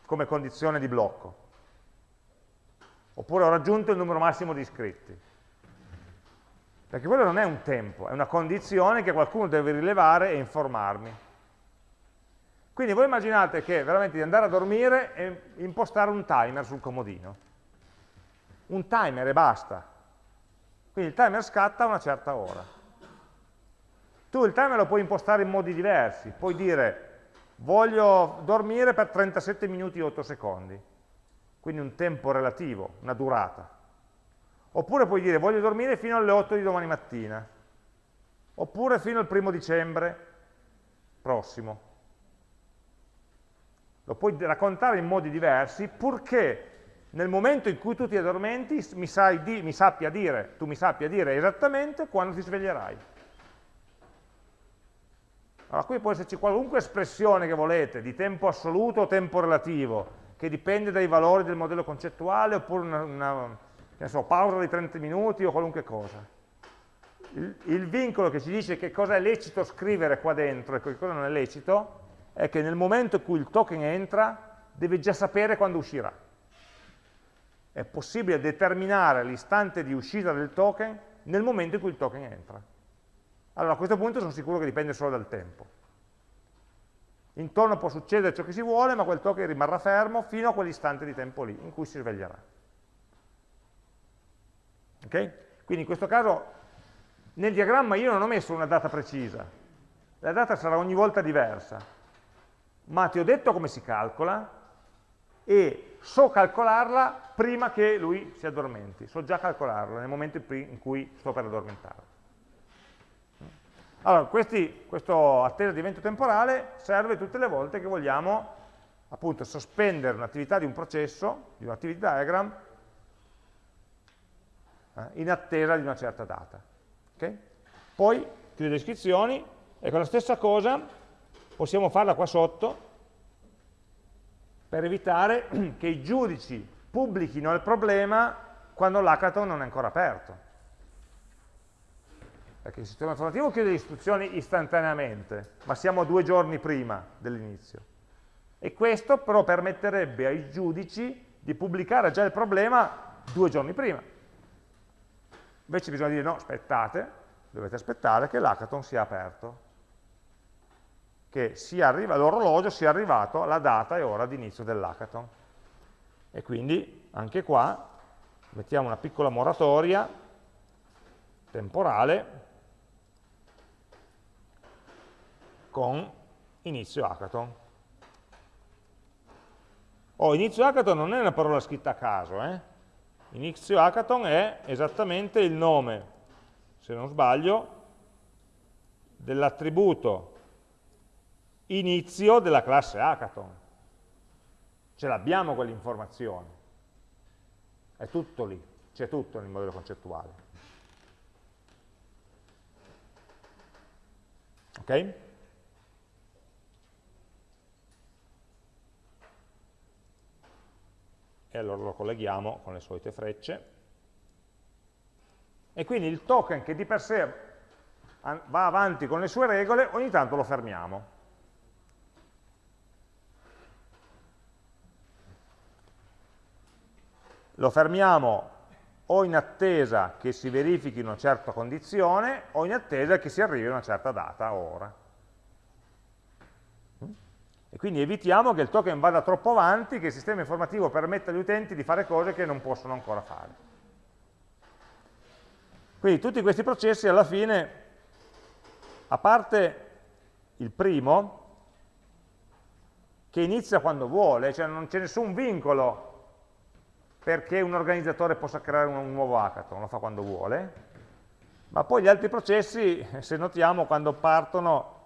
come condizione di blocco, oppure ho raggiunto il numero massimo di iscritti. Perché quello non è un tempo, è una condizione che qualcuno deve rilevare e informarmi. Quindi voi immaginate che veramente di andare a dormire e impostare un timer sul comodino. Un timer e basta. Quindi il timer scatta a una certa ora. Tu il timer lo puoi impostare in modi diversi. Puoi dire voglio dormire per 37 minuti e 8 secondi. Quindi un tempo relativo, una durata. Oppure puoi dire voglio dormire fino alle 8 di domani mattina. Oppure fino al primo dicembre prossimo lo puoi raccontare in modi diversi, purché nel momento in cui tu ti addormenti mi, di, mi sappia dire, tu mi sappia dire esattamente quando ti sveglierai. Allora qui può esserci qualunque espressione che volete, di tempo assoluto o tempo relativo, che dipende dai valori del modello concettuale, oppure una, una so, pausa di 30 minuti o qualunque cosa. Il, il vincolo che ci dice che cosa è lecito scrivere qua dentro e che cosa non è lecito, è che nel momento in cui il token entra, deve già sapere quando uscirà. È possibile determinare l'istante di uscita del token nel momento in cui il token entra. Allora a questo punto sono sicuro che dipende solo dal tempo. Intorno può succedere ciò che si vuole, ma quel token rimarrà fermo fino a quell'istante di tempo lì, in cui si sveglierà. Okay? Quindi in questo caso nel diagramma io non ho messo una data precisa, la data sarà ogni volta diversa, ma ti ho detto come si calcola e so calcolarla prima che lui si addormenti, so già calcolarla nel momento in cui sto per addormentarlo. Allora, questi, questo attesa di evento temporale serve tutte le volte che vogliamo appunto sospendere un'attività di un processo, di un activity diagram, eh, in attesa di una certa data. Okay? Poi, chiudo le descrizioni, ecco la stessa cosa possiamo farla qua sotto per evitare che i giudici pubblichino il problema quando l'hackathon non è ancora aperto. Perché il sistema informativo chiude le istruzioni istantaneamente, ma siamo due giorni prima dell'inizio. E questo però permetterebbe ai giudici di pubblicare già il problema due giorni prima. Invece bisogna dire no, aspettate, dovete aspettare che l'hackathon sia aperto, che l'orologio sia arrivato alla data e ora di inizio dell'hackathon. E quindi anche qua mettiamo una piccola moratoria temporale con inizio hackathon. Oh, inizio hackathon non è una parola scritta a caso, eh? inizio hackathon è esattamente il nome, se non sbaglio, dell'attributo inizio della classe hackathon. Ce l'abbiamo quell'informazione. È tutto lì, c'è tutto nel modello concettuale. Ok? E allora lo colleghiamo con le solite frecce. E quindi il token che di per sé va avanti con le sue regole, ogni tanto lo fermiamo. Lo fermiamo o in attesa che si verifichi una certa condizione o in attesa che si arrivi a una certa data o ora. E quindi evitiamo che il token vada troppo avanti, che il sistema informativo permetta agli utenti di fare cose che non possono ancora fare. Quindi tutti questi processi alla fine, a parte il primo, che inizia quando vuole, cioè non c'è nessun vincolo perché un organizzatore possa creare un nuovo hackathon, lo fa quando vuole, ma poi gli altri processi, se notiamo, quando partono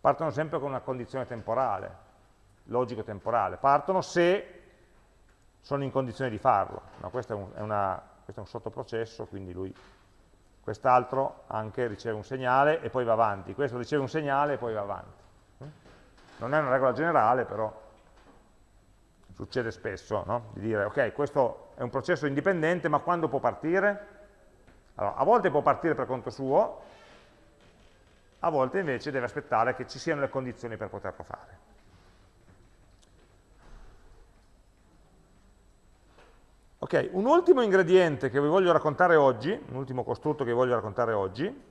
partono sempre con una condizione temporale, logico-temporale, partono se sono in condizione di farlo. No, questo, è un, è questo, è un, sottoprocesso, quindi lui, quest'altro anche riceve un segnale e poi va avanti, questo riceve un segnale e poi va avanti. Non è una regola generale, però succede spesso no? di dire, ok, questo è un processo indipendente, ma quando può partire? Allora, a volte può partire per conto suo, a volte invece deve aspettare che ci siano le condizioni per poterlo fare. Ok, un ultimo ingrediente che vi voglio raccontare oggi, un ultimo costrutto che vi voglio raccontare oggi,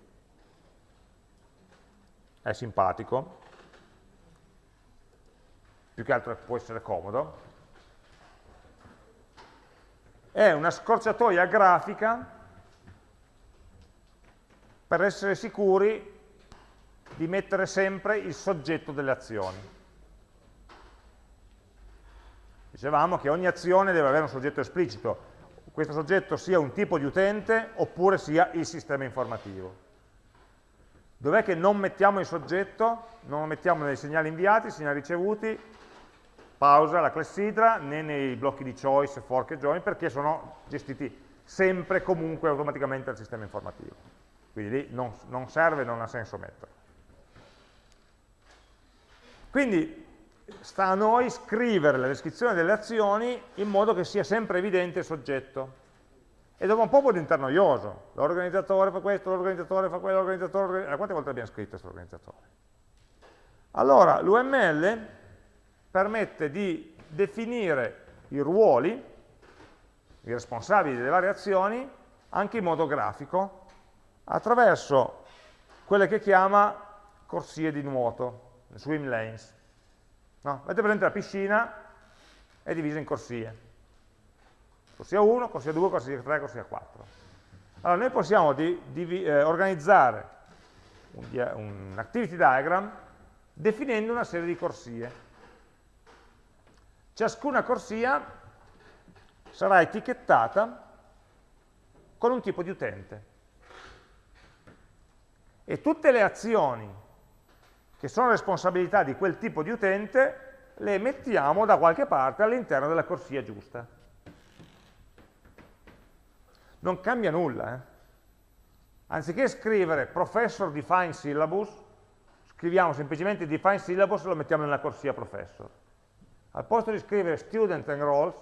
è simpatico, più che altro può essere comodo, è una scorciatoia grafica per essere sicuri di mettere sempre il soggetto delle azioni. Dicevamo che ogni azione deve avere un soggetto esplicito, questo soggetto sia un tipo di utente oppure sia il sistema informativo. Dov'è che non mettiamo il soggetto? Non lo mettiamo nei segnali inviati, segnali ricevuti, pausa, la clessidra, né nei blocchi di choice, fork e join, perché sono gestiti sempre comunque automaticamente dal sistema informativo. Quindi lì non, non serve, non ha senso metterlo. Quindi sta a noi scrivere la descrizione delle azioni in modo che sia sempre evidente il soggetto. E dopo un po' può diventare noioso. L'organizzatore fa questo, l'organizzatore fa quello, l'organizzatore... Eh, quante volte abbiamo scritto questo organizzatore? Allora, l'UML permette di definire i ruoli, i responsabili delle varie azioni, anche in modo grafico, attraverso quelle che chiama corsie di nuoto swim lanes. No? Avete presente la piscina è divisa in corsie. Corsia 1, corsia 2, corsia 3, corsia 4. Allora noi possiamo di, di, eh, organizzare un, un activity diagram definendo una serie di corsie. Ciascuna corsia sarà etichettata con un tipo di utente. E tutte le azioni che sono responsabilità di quel tipo di utente, le mettiamo da qualche parte all'interno della corsia giusta. Non cambia nulla. Eh? Anziché scrivere professor define syllabus, scriviamo semplicemente define syllabus e lo mettiamo nella corsia professor. Al posto di scrivere student enrolls,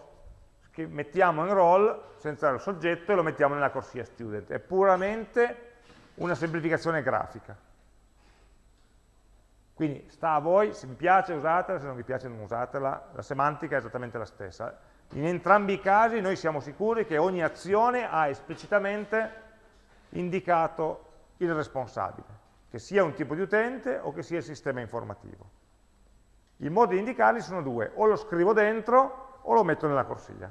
mettiamo enroll senza il soggetto e lo mettiamo nella corsia student. È puramente una semplificazione grafica. Quindi sta a voi, se vi piace usatela, se non vi piace non usatela, la semantica è esattamente la stessa. In entrambi i casi noi siamo sicuri che ogni azione ha esplicitamente indicato il responsabile, che sia un tipo di utente o che sia il sistema informativo. I modi di indicarli sono due, o lo scrivo dentro o lo metto nella corsia.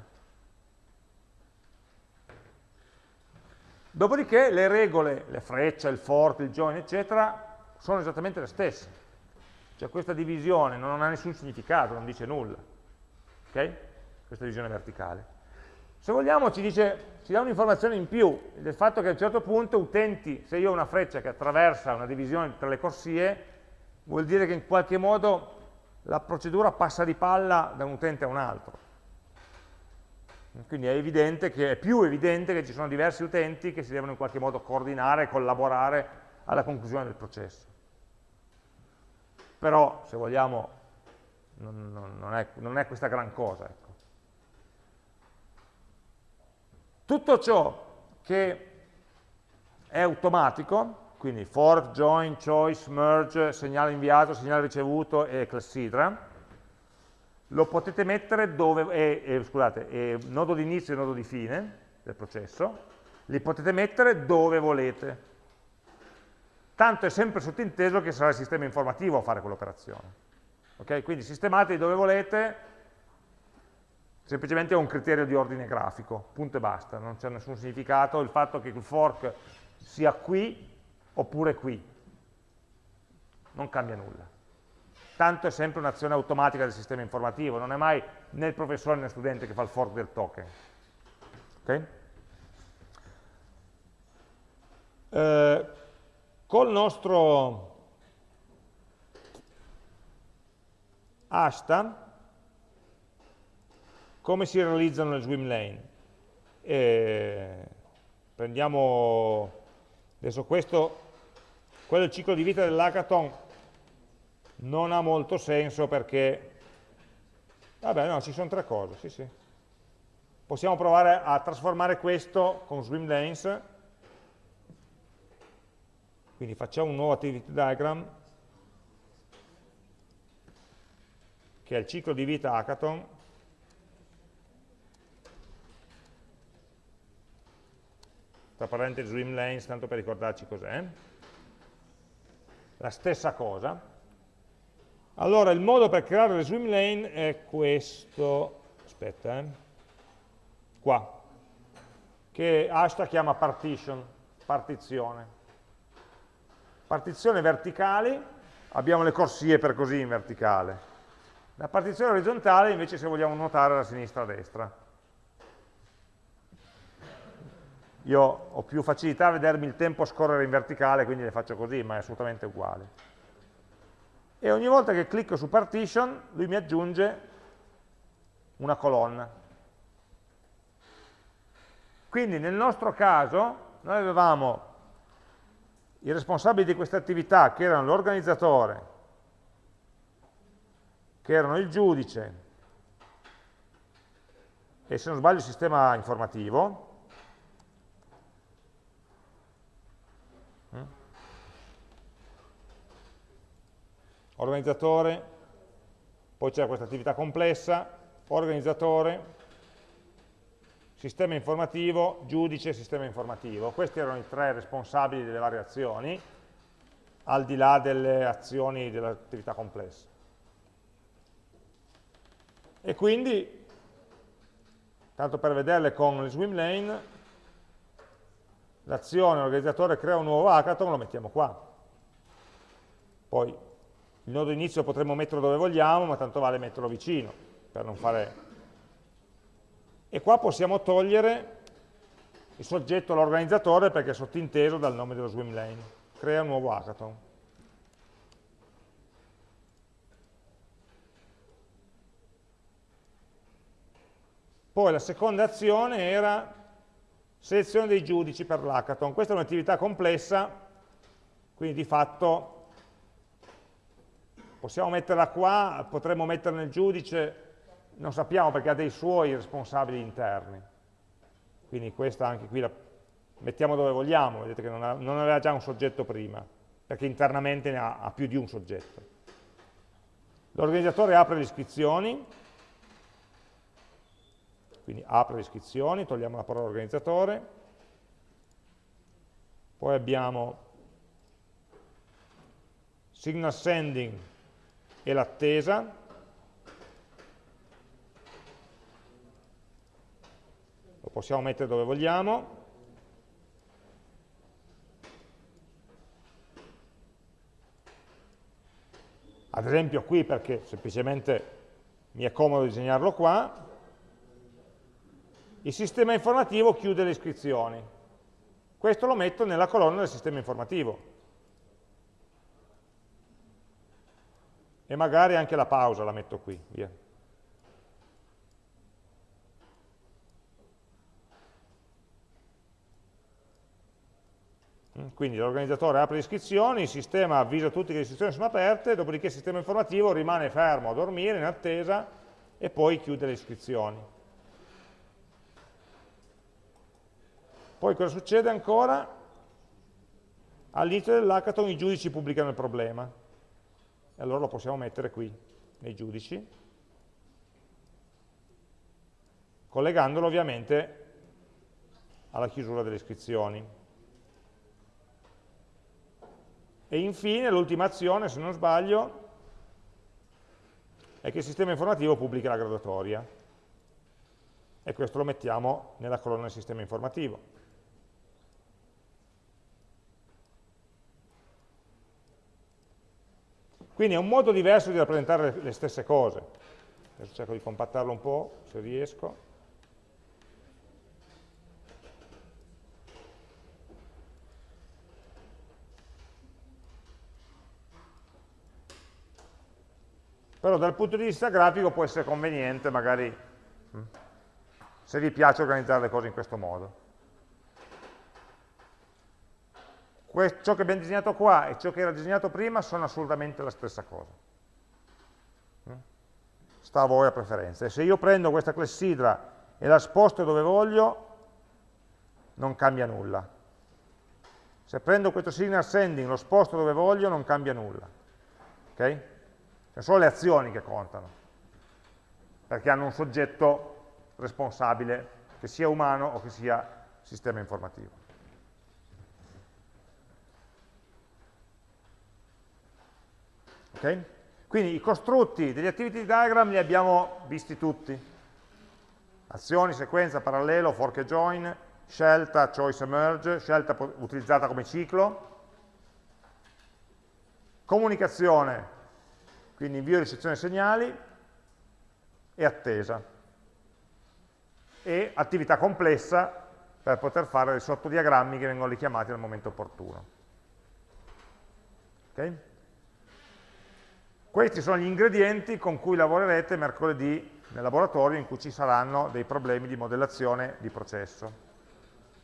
Dopodiché le regole, le frecce, il fork, il join, eccetera, sono esattamente le stesse. Cioè questa divisione non ha nessun significato, non dice nulla. Ok? Questa divisione verticale. Se vogliamo ci, dice, ci dà un'informazione in più del fatto che a un certo punto utenti, se io ho una freccia che attraversa una divisione tra le corsie, vuol dire che in qualche modo la procedura passa di palla da un utente a un altro. Quindi è evidente che è più evidente che ci sono diversi utenti che si devono in qualche modo coordinare collaborare alla conclusione del processo. Però, se vogliamo, non, non, è, non è, questa gran cosa. Ecco. Tutto ciò che è automatico, quindi fork, join, choice, merge, segnale inviato, segnale ricevuto e clessidra, lo potete mettere dove, eh, eh, scusate, eh, nodo di inizio e nodo di fine del processo, li potete mettere dove volete. Tanto è sempre sottinteso che sarà il sistema informativo a fare quell'operazione. Okay? Quindi sistemate dove volete, semplicemente è un criterio di ordine grafico, punto e basta, non c'è nessun significato il fatto che il fork sia qui oppure qui, non cambia nulla tanto è sempre un'azione automatica del sistema informativo, non è mai né il professore né il studente che fa il fork del token. Okay? Eh, col nostro hasta come si realizzano le swim lane? Eh, prendiamo adesso questo, quello il ciclo di vita dell'hackathon non ha molto senso perché, vabbè no, ci sono tre cose, sì sì. Possiamo provare a trasformare questo con swim lanes, quindi facciamo un nuovo activity diagram, che è il ciclo di vita hackathon, tra parentesi swim lanes, tanto per ricordarci cos'è, la stessa cosa, allora, il modo per creare le swim lane è questo, aspetta, eh, qua, che Ashta chiama partition, partizione. Partizione verticali, abbiamo le corsie per così in verticale. La partizione orizzontale invece se vogliamo nuotare da sinistra a destra. Io ho più facilità a vedermi il tempo scorrere in verticale, quindi le faccio così, ma è assolutamente uguale e ogni volta che clicco su partition lui mi aggiunge una colonna. Quindi nel nostro caso noi avevamo i responsabili di questa attività che erano l'organizzatore, che erano il giudice e se non sbaglio il sistema informativo, organizzatore, poi c'è questa attività complessa, organizzatore, sistema informativo, giudice, sistema informativo. Questi erano i tre responsabili delle varie azioni, al di là delle azioni dell'attività complessa. E quindi, tanto per vederle con le swim lane, l'azione organizzatore crea un nuovo hackathon, lo mettiamo qua. Poi il nodo inizio potremmo metterlo dove vogliamo, ma tanto vale metterlo vicino, per non fare... E qua possiamo togliere il soggetto l'organizzatore perché è sottinteso dal nome dello swim lane. Crea un nuovo hackathon. Poi la seconda azione era selezione dei giudici per l'hackathon. Questa è un'attività complessa, quindi di fatto Possiamo metterla qua, potremmo metterla nel giudice, non sappiamo perché ha dei suoi responsabili interni. Quindi questa anche qui la mettiamo dove vogliamo, vedete che non, ha, non aveva già un soggetto prima, perché internamente ne ha, ha più di un soggetto. L'organizzatore apre le iscrizioni, quindi apre le iscrizioni, togliamo la parola organizzatore, poi abbiamo signal sending e l'attesa, lo possiamo mettere dove vogliamo, ad esempio qui perché semplicemente mi è comodo disegnarlo qua, il sistema informativo chiude le iscrizioni. Questo lo metto nella colonna del sistema informativo. E magari anche la pausa la metto qui, via. Quindi l'organizzatore apre le iscrizioni, il sistema avvisa tutti che le iscrizioni sono aperte, dopodiché il sistema informativo rimane fermo a dormire in attesa e poi chiude le iscrizioni. Poi cosa succede ancora? All'inizio dell'hackathon i giudici pubblicano il problema e allora lo possiamo mettere qui, nei giudici, collegandolo ovviamente alla chiusura delle iscrizioni. E infine l'ultima azione, se non sbaglio, è che il sistema informativo pubblica la graduatoria. E questo lo mettiamo nella colonna del sistema informativo. Quindi è un modo diverso di rappresentare le, stesse cose. Adesso cerco di compattarlo un po', se riesco. Però dal punto di vista grafico può essere conveniente magari mm, se vi piace organizzare le cose in questo modo. ciò che abbiamo disegnato qua e ciò che era disegnato prima sono assolutamente la stessa cosa. Mm? Sta a voi a preferenza. E se io prendo questa clessidra e la sposto dove voglio, non cambia nulla. Se prendo questo signal sending, lo sposto dove voglio, non cambia nulla. Ok? Sono solo le azioni che contano, perché hanno un soggetto responsabile, che sia umano o che sia sistema informativo. Okay? Quindi i costrutti degli activity diagram li abbiamo visti tutti. Azioni, sequenza, parallelo, fork e join, scelta, choice e merge, scelta utilizzata come ciclo, comunicazione, quindi invio e ricezione segnali e attesa e attività complessa per poter fare dei sottodiagrammi che vengono richiamati al momento opportuno. Okay? Questi sono gli ingredienti con cui lavorerete mercoledì nel laboratorio in cui ci saranno dei problemi di modellazione di processo.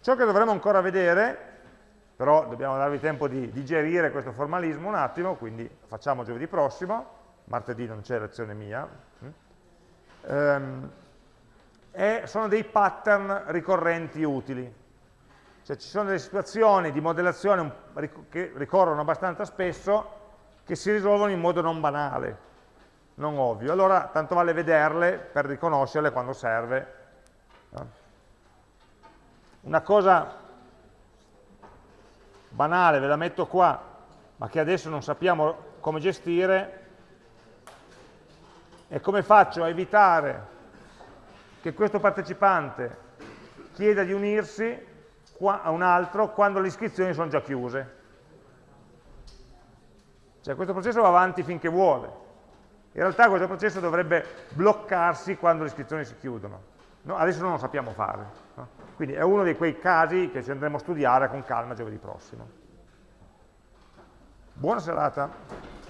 Ciò che dovremo ancora vedere però dobbiamo darvi tempo di digerire questo formalismo un attimo, quindi facciamo giovedì prossimo, martedì non c'è lezione mia, ehm, sono dei pattern ricorrenti utili. Cioè ci sono delle situazioni di modellazione che ricorrono abbastanza spesso che si risolvono in modo non banale, non ovvio. Allora tanto vale vederle per riconoscerle quando serve. Una cosa banale, ve la metto qua, ma che adesso non sappiamo come gestire, e come faccio a evitare che questo partecipante chieda di unirsi a un altro quando le iscrizioni sono già chiuse. Cioè questo processo va avanti finché vuole. In realtà questo processo dovrebbe bloccarsi quando le iscrizioni si chiudono. No, adesso non lo sappiamo fare. No? Quindi è uno di quei casi che ci andremo a studiare con calma giovedì prossimo. Buona serata.